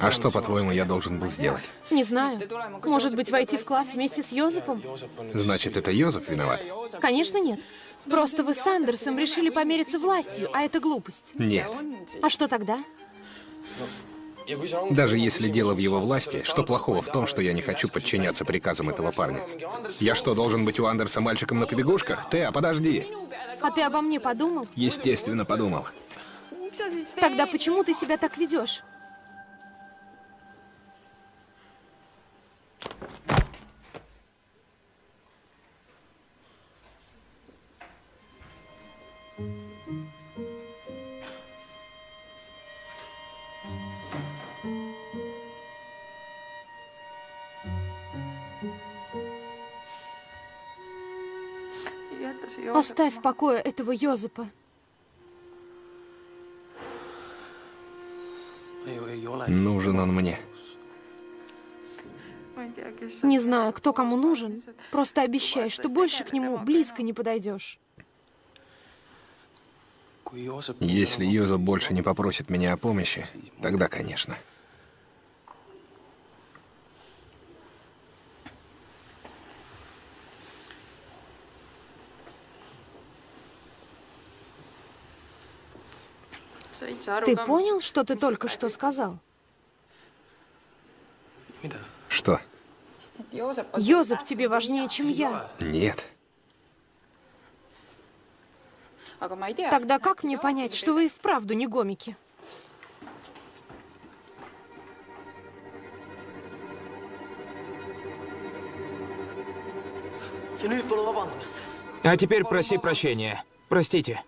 А что, по-твоему, я должен был сделать? Не знаю. Может быть, войти в класс вместе с Йозефом? Значит, это Йозеф виноват? Конечно, нет. Просто вы с Андерсом решили помериться властью, а это глупость. Нет. А что тогда? Даже если дело в его власти, что плохого в том, что я не хочу подчиняться приказам этого парня? Я что, должен быть у Андерса мальчиком на побегушках? Ты, а подожди! А ты обо мне подумал? Естественно, подумал. Тогда почему ты себя так ведешь? Оставь в покое этого Йозепа. Нужен он мне. Не знаю, кто кому нужен. Просто обещай, что больше к нему близко не подойдешь. Если Йозеф больше не попросит меня о помощи, тогда, конечно. Ты понял, что ты только что сказал? Что? Йозеп тебе важнее, чем я. Нет. Тогда как мне понять, что вы и вправду не гомики? А теперь проси прощения. Простите.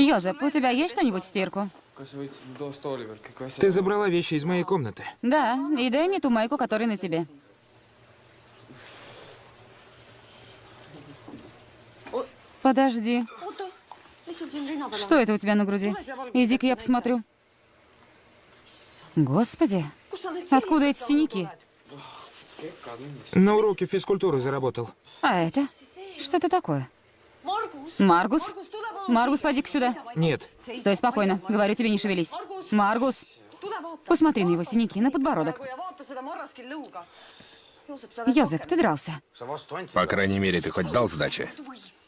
Йозеп, у тебя есть что-нибудь в стирку? Ты забрала вещи из моей комнаты. Да, и дай мне ту майку, которая на тебе. Подожди. Что это у тебя на груди? Иди-ка я посмотрю. Господи, откуда эти синяки? На уроке физкультуры заработал. А это? Что это такое? Маргус? Маргус, поди-ка сюда. Нет. Стой спокойно. Говорю тебе, не шевелись. Маргус, посмотри на его синяки, на подбородок. Йозеф, ты дрался. По крайней мере, ты хоть дал сдачи?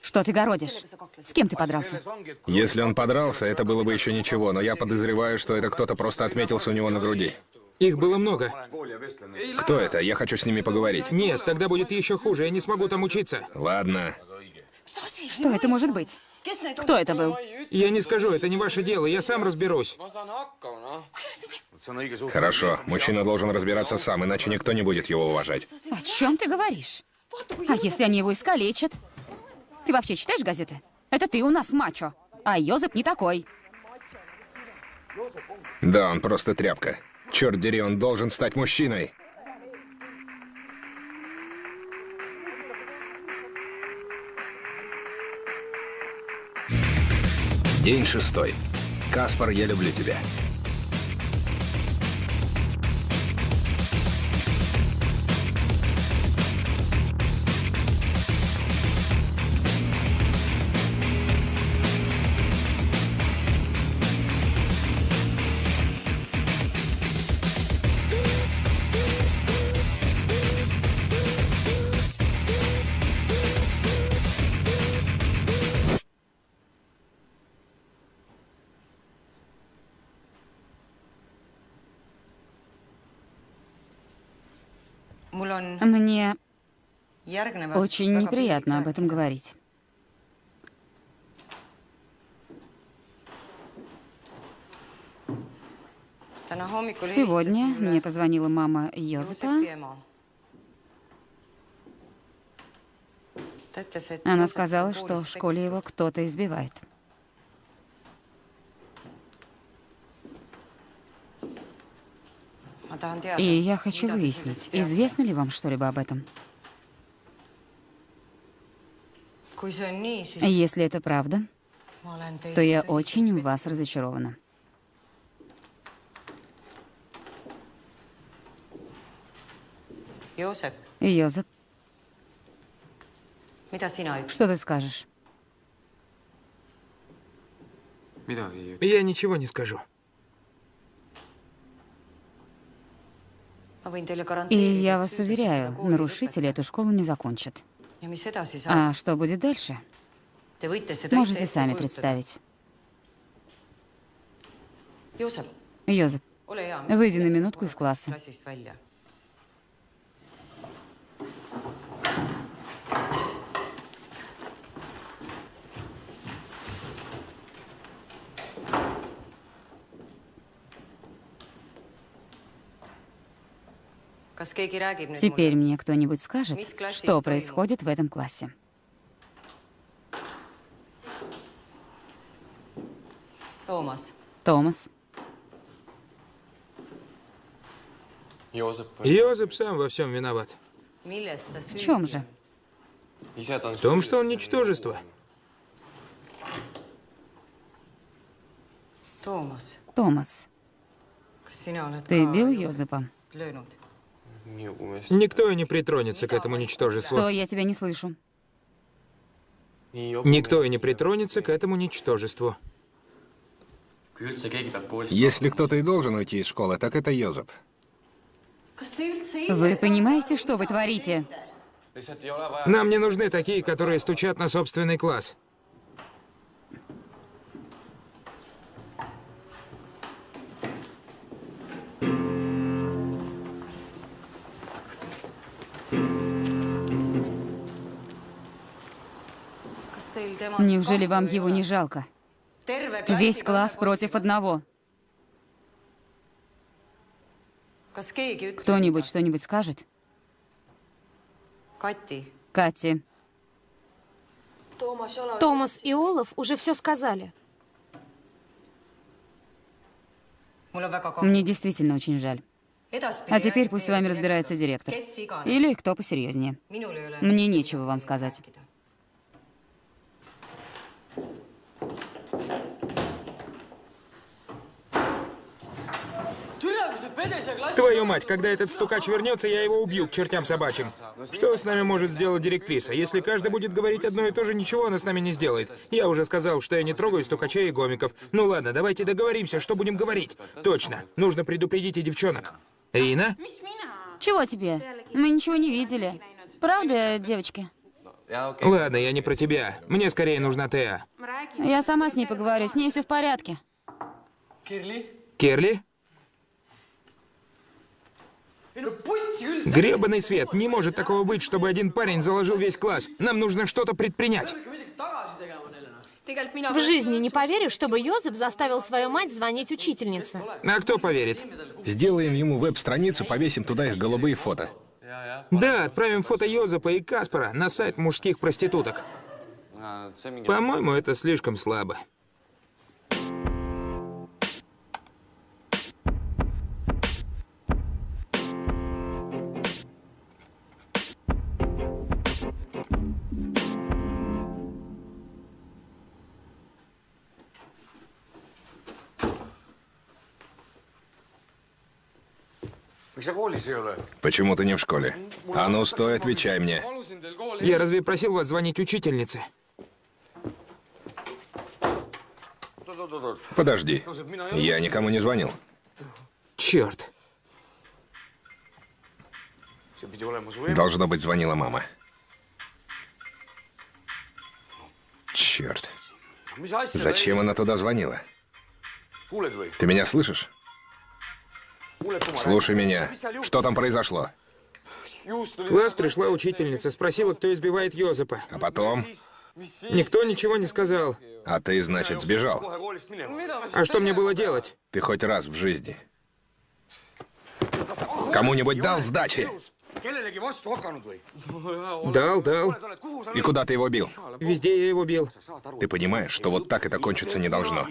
Что ты городишь? С кем ты подрался? Если он подрался, это было бы еще ничего, но я подозреваю, что это кто-то просто отметился у него на груди. Их было много. Кто это? Я хочу с ними поговорить. Нет, тогда будет еще хуже, я не смогу там учиться. Ладно. Что это может быть? Кто это был? Я не скажу, это не ваше дело, я сам разберусь. Хорошо, мужчина должен разбираться сам, иначе никто не будет его уважать. О чем ты говоришь? А если они его искалечат? Ты вообще читаешь газеты? Это ты у нас мачо, а Йозеп не такой. Да, он просто тряпка. Черт дери, он должен стать мужчиной. День шестой. Каспар, я люблю тебя. Мне очень неприятно об этом говорить. Сегодня мне позвонила мама Йозефа. Она сказала, что в школе его кто-то избивает. И я хочу выяснить, известно ли вам что-либо об этом? Если это правда, то я очень в вас разочарована. Йозеп, что ты скажешь? Я ничего не скажу. И я вас уверяю, нарушители эту школу не закончат. А что будет дальше? Можете сами представить. Йозеп, выйди на минутку из класса. Теперь мне кто-нибудь скажет, что происходит в этом классе. Томас. Томас. Йозеп сам во всем виноват. В чем же? В том, что он ничтожество. Томас. Томас, ты бил Йозепа? Никто и не притронется к этому ничтожеству. Что, я тебя не слышу. Никто и не притронется к этому ничтожеству. Если кто-то и должен уйти из школы, так это Йозеп. Вы понимаете, что вы творите? Нам не нужны такие, которые стучат на собственный класс. Неужели вам его не жалко? Весь класс против одного. Кто-нибудь что-нибудь скажет? Кати. Томас и Олаф уже все сказали. Мне действительно очень жаль. А теперь пусть с вами разбирается директор. Или кто посерьезнее. Мне нечего вам сказать. Твою мать, когда этот стукач вернется, я его убью к чертям собачьим. Что с нами может сделать директриса? Если каждый будет говорить одно и то же, ничего она с нами не сделает. Я уже сказал, что я не трогаю стукачей и гомиков. Ну ладно, давайте договоримся, что будем говорить. Точно, нужно предупредить и девчонок. Рина? Чего тебе? Мы ничего не видели. Правда, девочки? Ладно, я не про тебя. Мне скорее нужна Теа. Я сама с ней поговорю, с ней все в порядке. Керли? Гребаный свет, не может такого быть, чтобы один парень заложил весь класс. Нам нужно что-то предпринять. В жизни не поверю, чтобы Йозеп заставил свою мать звонить учительнице. А кто поверит? Сделаем ему веб-страницу, повесим туда их голубые фото. Да, отправим фото Йозепа и Каспара на сайт мужских проституток. По-моему, это слишком слабо. Почему ты не в школе? А ну, стой, отвечай мне. Я разве просил вас звонить учительнице? Подожди. Я никому не звонил. Черт. Должно быть, звонила мама. Черт. Зачем она туда звонила? Ты меня слышишь? Слушай меня. Что там произошло? В класс пришла учительница, спросила, кто избивает Йозепа. А потом? Никто ничего не сказал. А ты, значит, сбежал? А что мне было делать? Ты хоть раз в жизни кому-нибудь дал сдачи? Дал, дал. И куда ты его бил? Везде я его бил. Ты понимаешь, что вот так это кончиться не должно.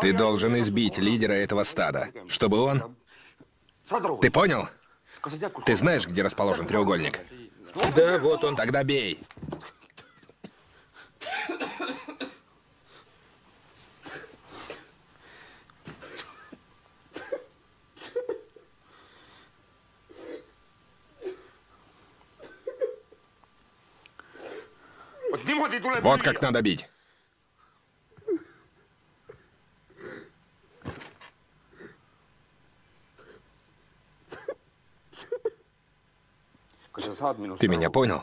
Ты должен избить лидера этого стада, чтобы он... Ты понял? Ты знаешь, где расположен треугольник? Да, вот он. Тогда бей. Вот как надо бить. Ты меня понял?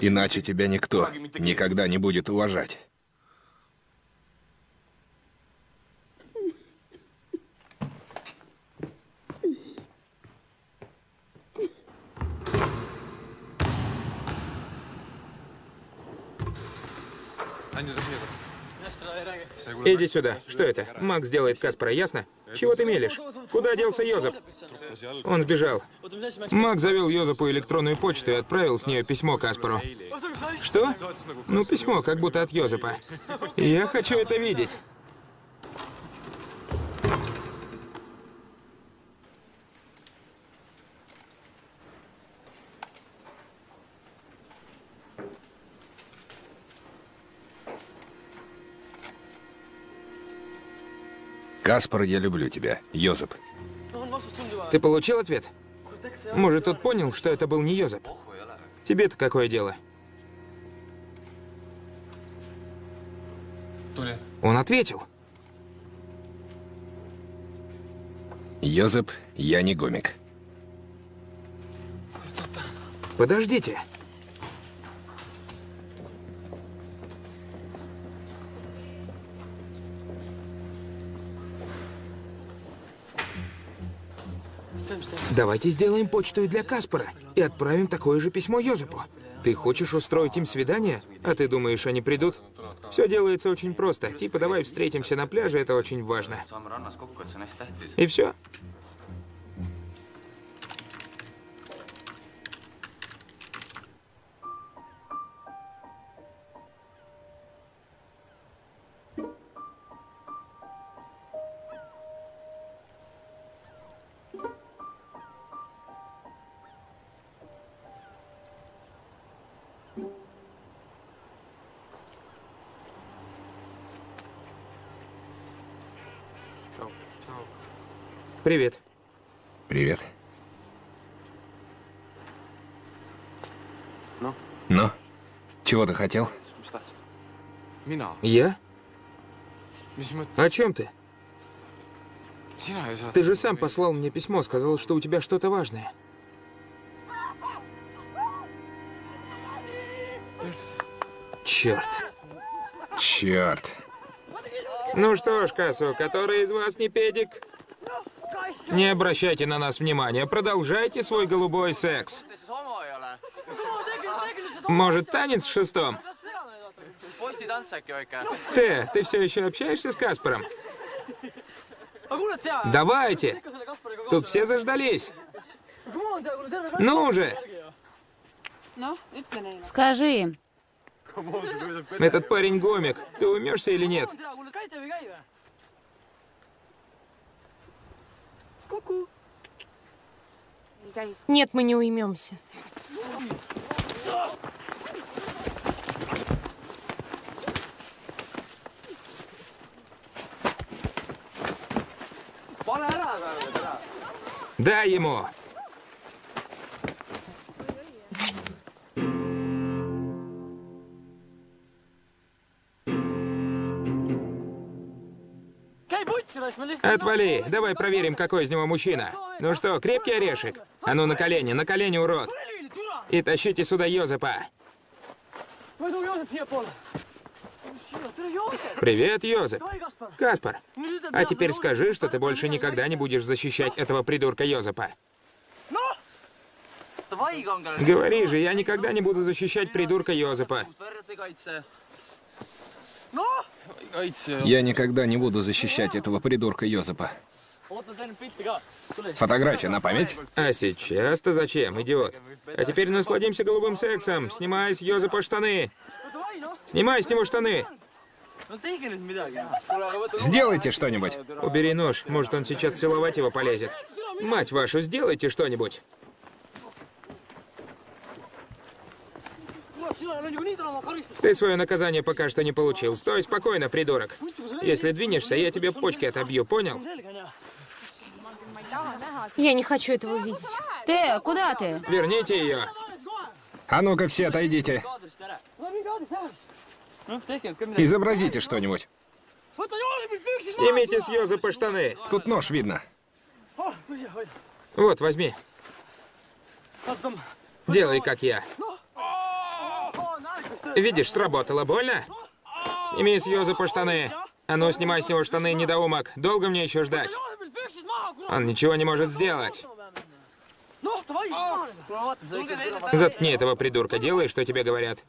Иначе тебя никто никогда не будет уважать. Иди сюда. Что это? Макс делает Каспара, ясно? Чего ты мелешь? Куда делся Йозеп? Он сбежал. Макс завел Йозепу электронную почту и отправил с нее письмо Каспару. Что? Ну, письмо, как будто от Йозепа. Я хочу это видеть. Каспар, я люблю тебя. Йозеп. Ты получил ответ? Может, тот понял, что это был не Йозеп? Тебе-то какое дело? Он ответил. Йозеп, я не гомик. Подождите. Давайте сделаем почту и для Каспара и отправим такое же письмо Йозепу. Ты хочешь устроить им свидание? А ты думаешь, они придут? Все делается очень просто. Типа, давай встретимся на пляже, это очень важно. И все. Привет. Привет. Ну? Ну? Чего ты хотел? Я? О чем ты? Ты же сам послал мне письмо, сказал, что у тебя что-то важное. Черт. Черт. Ну что ж, Касу, который из вас не педик? Не обращайте на нас внимания, продолжайте свой голубой секс. Может, танец в шестом? Ты, ты все еще общаешься с Каспаром? Давайте! Тут все заждались. Ну уже! Скажи им. Этот парень гомик. Ты умешься или нет? Нет, мы не уймемся. Дай ему! Отвали! Давай проверим, какой из него мужчина. Ну что, крепкий орешек? А ну на колени, на колени, урод! И тащите сюда Йозепа. Привет, Йозеф. Каспар, а теперь скажи, что ты больше никогда не будешь защищать этого придурка Йозепа. Говори же, я никогда не буду защищать придурка Йозепа. Я никогда не буду защищать этого придурка Йозепа. Фотография на память? А сейчас-то зачем, идиот? А теперь насладимся голубым сексом. Снимай с Йозепа штаны. Снимай с него штаны. Сделайте что-нибудь. Убери нож, может он сейчас целовать его полезет. Мать вашу, сделайте что-нибудь. Ты свое наказание пока что не получил. Стой спокойно, придурок. Если двинешься, я тебе почки отобью, понял? Я не хочу этого видеть. Тео, куда ты? Верните ее. А ну-ка все отойдите. Изобразите что-нибудь. Снимите с Йозепа штаны. Тут нож видно. Вот, возьми. Делай, как я. Видишь, сработало. Больно? Сними с Йозепа штаны. А ну, снимай с него штаны, недоумок. Долго мне еще ждать? Он ничего не может сделать. Заткни этого придурка, делай, что тебе говорят.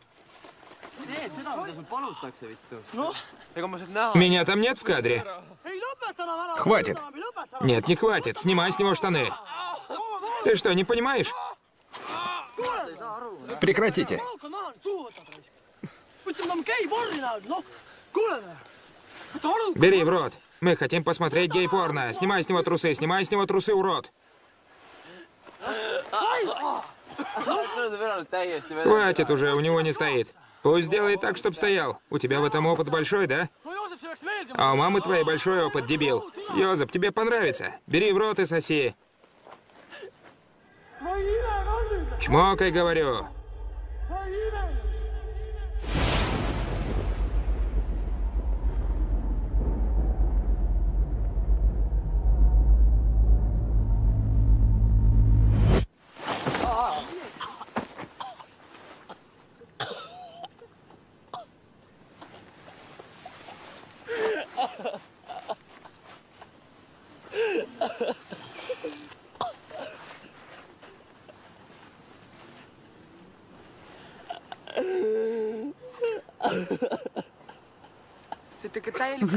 Меня там нет в кадре? Хватит. Нет, не хватит. Снимай с него штаны. Ты что, не понимаешь? Прекратите. Бери в рот. Мы хотим посмотреть гей-порно. Снимай с него трусы, снимай с него трусы, урод. Хватит уже, у него не стоит. Пусть сделает так, чтоб стоял. У тебя в этом опыт большой, да? А у мамы твоей большой опыт, дебил. Йозеп, тебе понравится. Бери в рот и соси. Чмокай, говорю.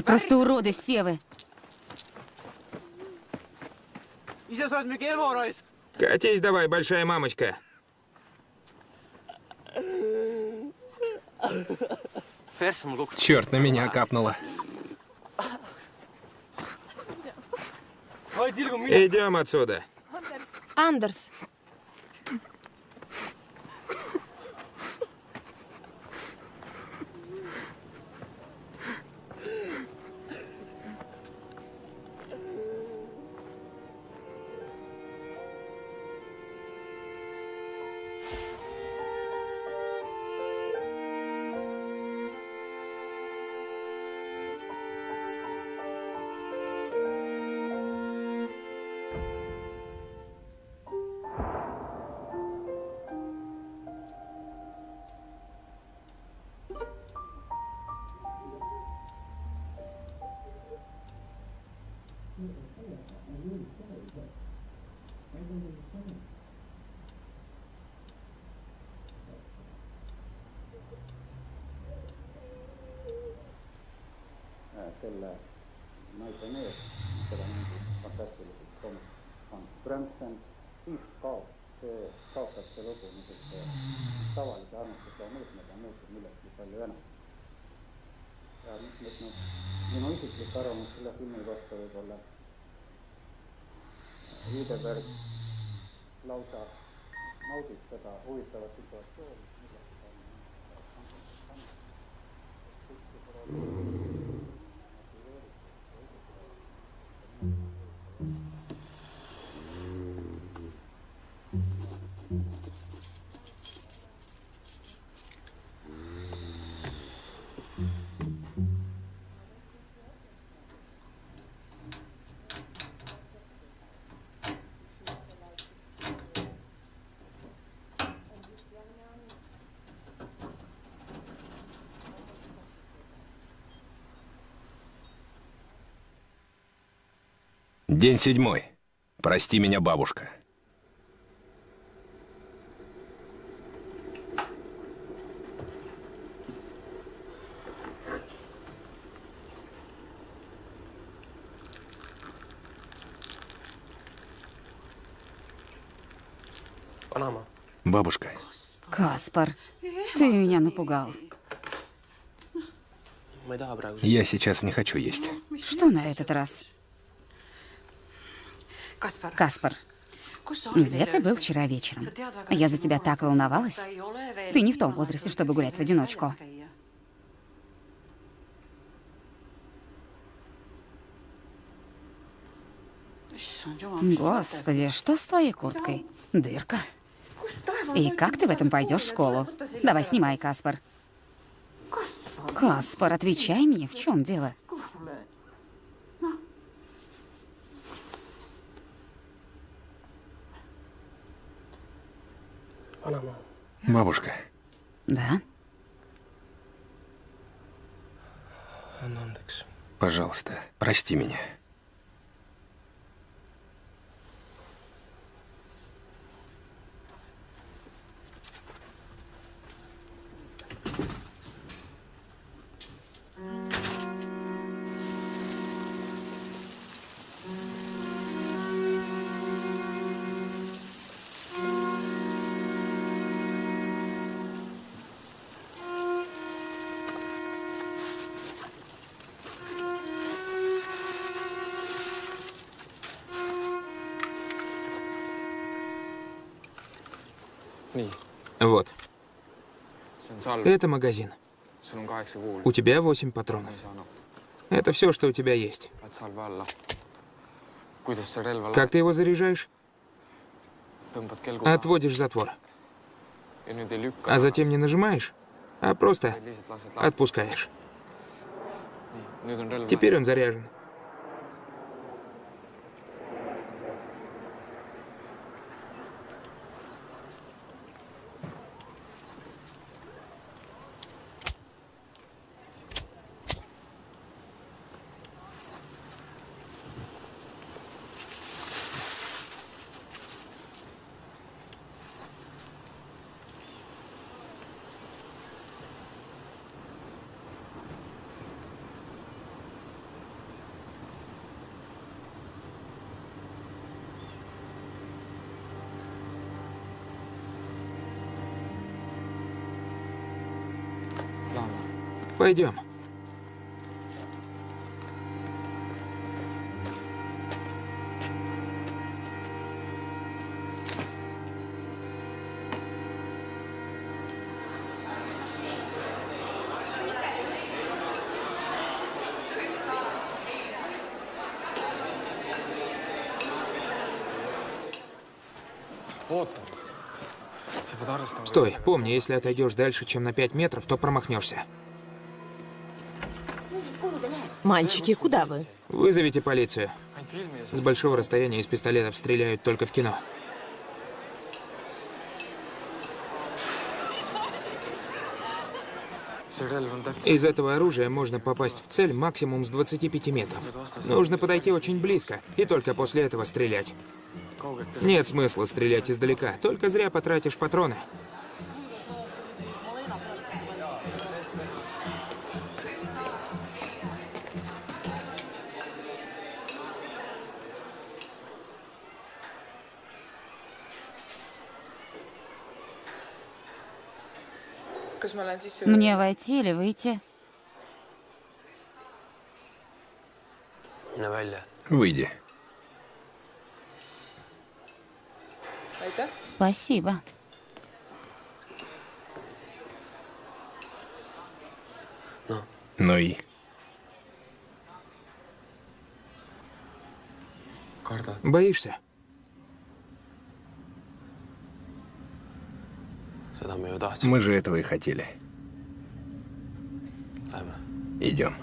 Вы просто уроды все вы. Катись давай, большая мамочка. Черт, на меня капнуло. Идем отсюда. Андерс, Zuckerberg. День седьмой. Прости меня, бабушка. Бабушка, Каспар, ты меня напугал. я сейчас не хочу есть. Что на этот раз? Каспар, где ты был вчера вечером? Я за тебя так волновалась. Ты не в том возрасте, чтобы гулять в одиночку. Господи, что с твоей курткой? Дырка. И как ты в этом пойдешь в школу? Давай, снимай, Каспар. Каспар, отвечай мне, в чем дело? Бабушка, Да? пожалуйста, прости меня. Вот, это магазин. У тебя восемь патронов. ei saanud, Это все, что у тебя есть. Как ты его заряжаешь? Отводишь затвор. А затем не нажимаешь, а просто отпускаешь. Теперь он заряжен. Пойдем. arvestama. Стой, помни, если отойдешь дальше, чем на 5 метров, то промахнешься. Мальчики, куда вы? Вызовите полицию. С большого расстояния из пистолетов стреляют только в кино. Из этого оружия можно попасть в цель максимум с 25 метров. Нужно подойти очень близко и только после этого стрелять. Нет смысла стрелять издалека, только зря потратишь патроны. Мне войти или выйти? Выйди. Спасибо. Ну и? kardad, Боишься? Мы же этого и хотели. Идем.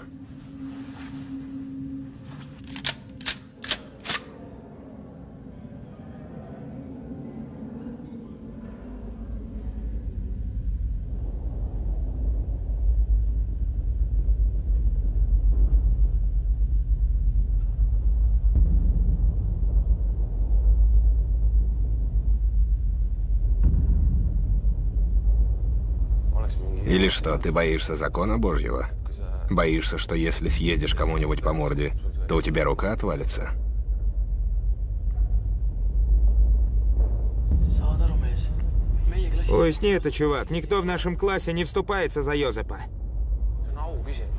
Или что, ты боишься закона Божьего? Боишься, что если съездишь кому-нибудь по морде, то у тебя рука отвалится? Уясни это, чувак. Никто в нашем классе не вступается за Йозепа.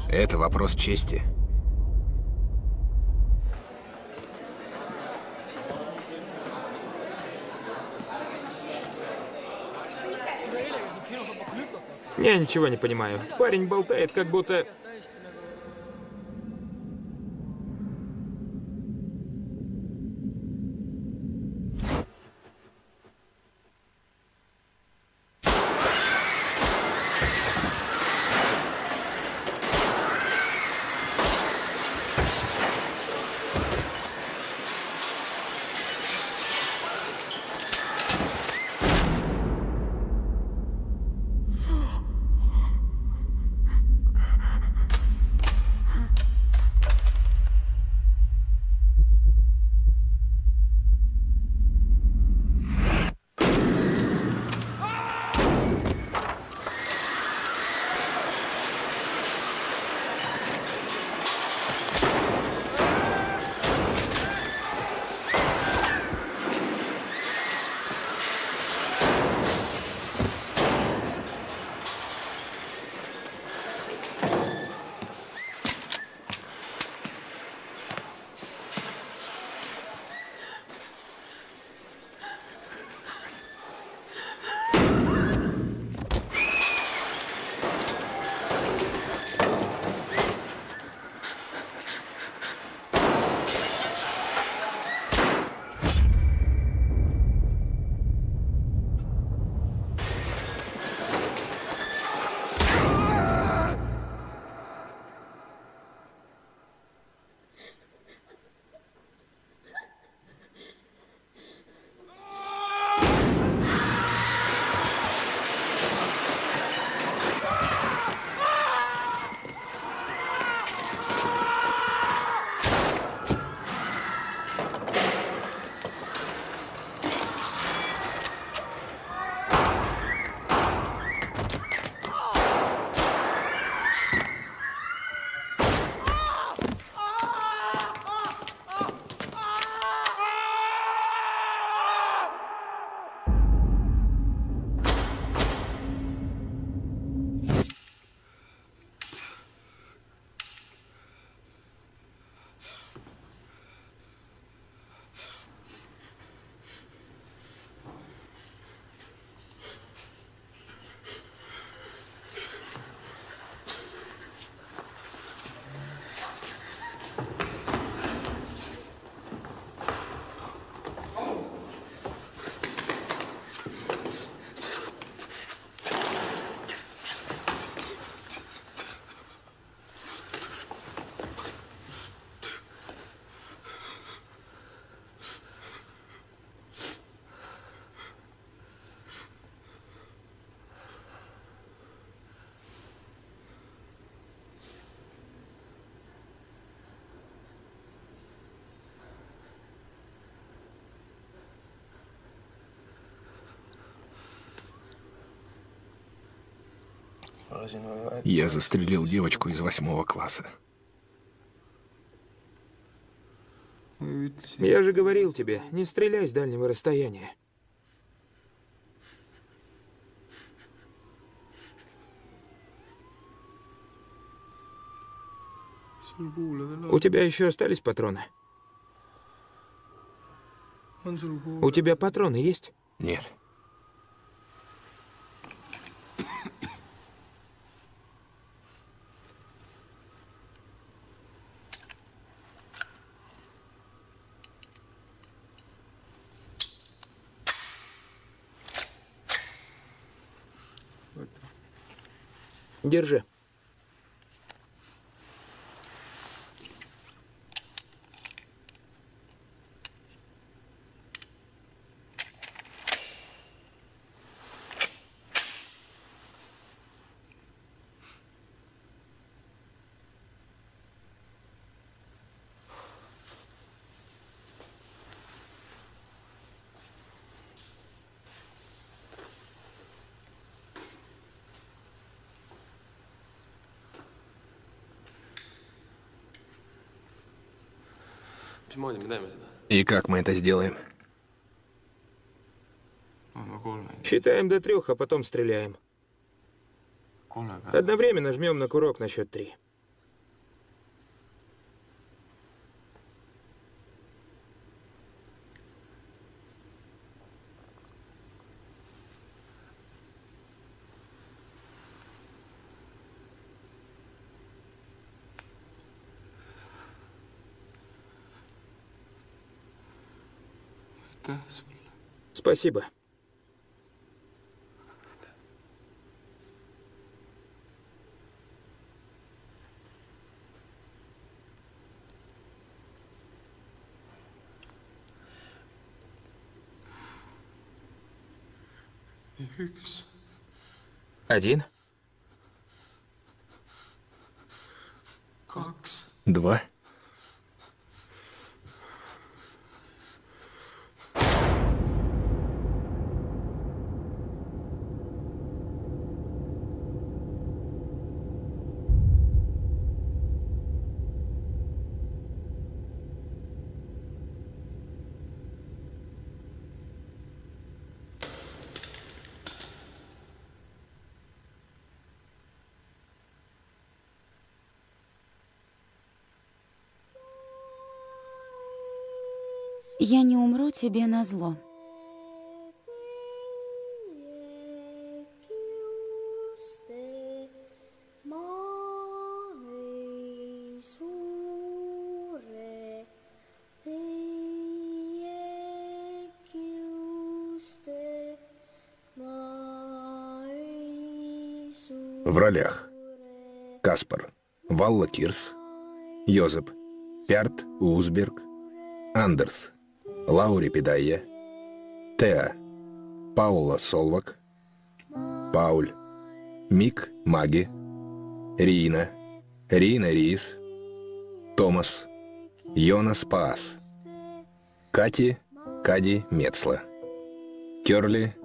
Это вопрос чести. Я ничего не понимаю. Парень болтает, как будто... Я застрелил девочку из восьмого класса. Я же говорил тебе, не стреляй с дальнего расстояния. У тебя еще остались патроны? У тебя патроны есть? Нет. Держи. И как мы это сделаем? Считаем до трех, а потом стреляем. Одновременно жмем на курок на счет три. Спасибо. Один, Два. Я не тебе на зло. В ролях. Каспар. Валла Кирс. Йозеп. Пярт Узберг. Андерс. Лаури Педайя. Теа. Паула Солвак. Пауль. Мик Маги. Рина. Рина Рис. Томас. Йонас Паас. Кати. Кади Мецла. Керли.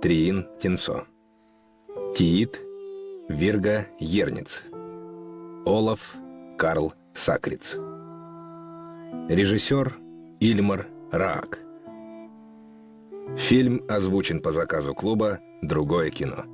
Триин Тинцо. Тиит. Вирга Ерниц. Олаф Карл Сакриц. Режиссер Ильмар Раак. Фильм озвучен по заказу клуба «Другое кино».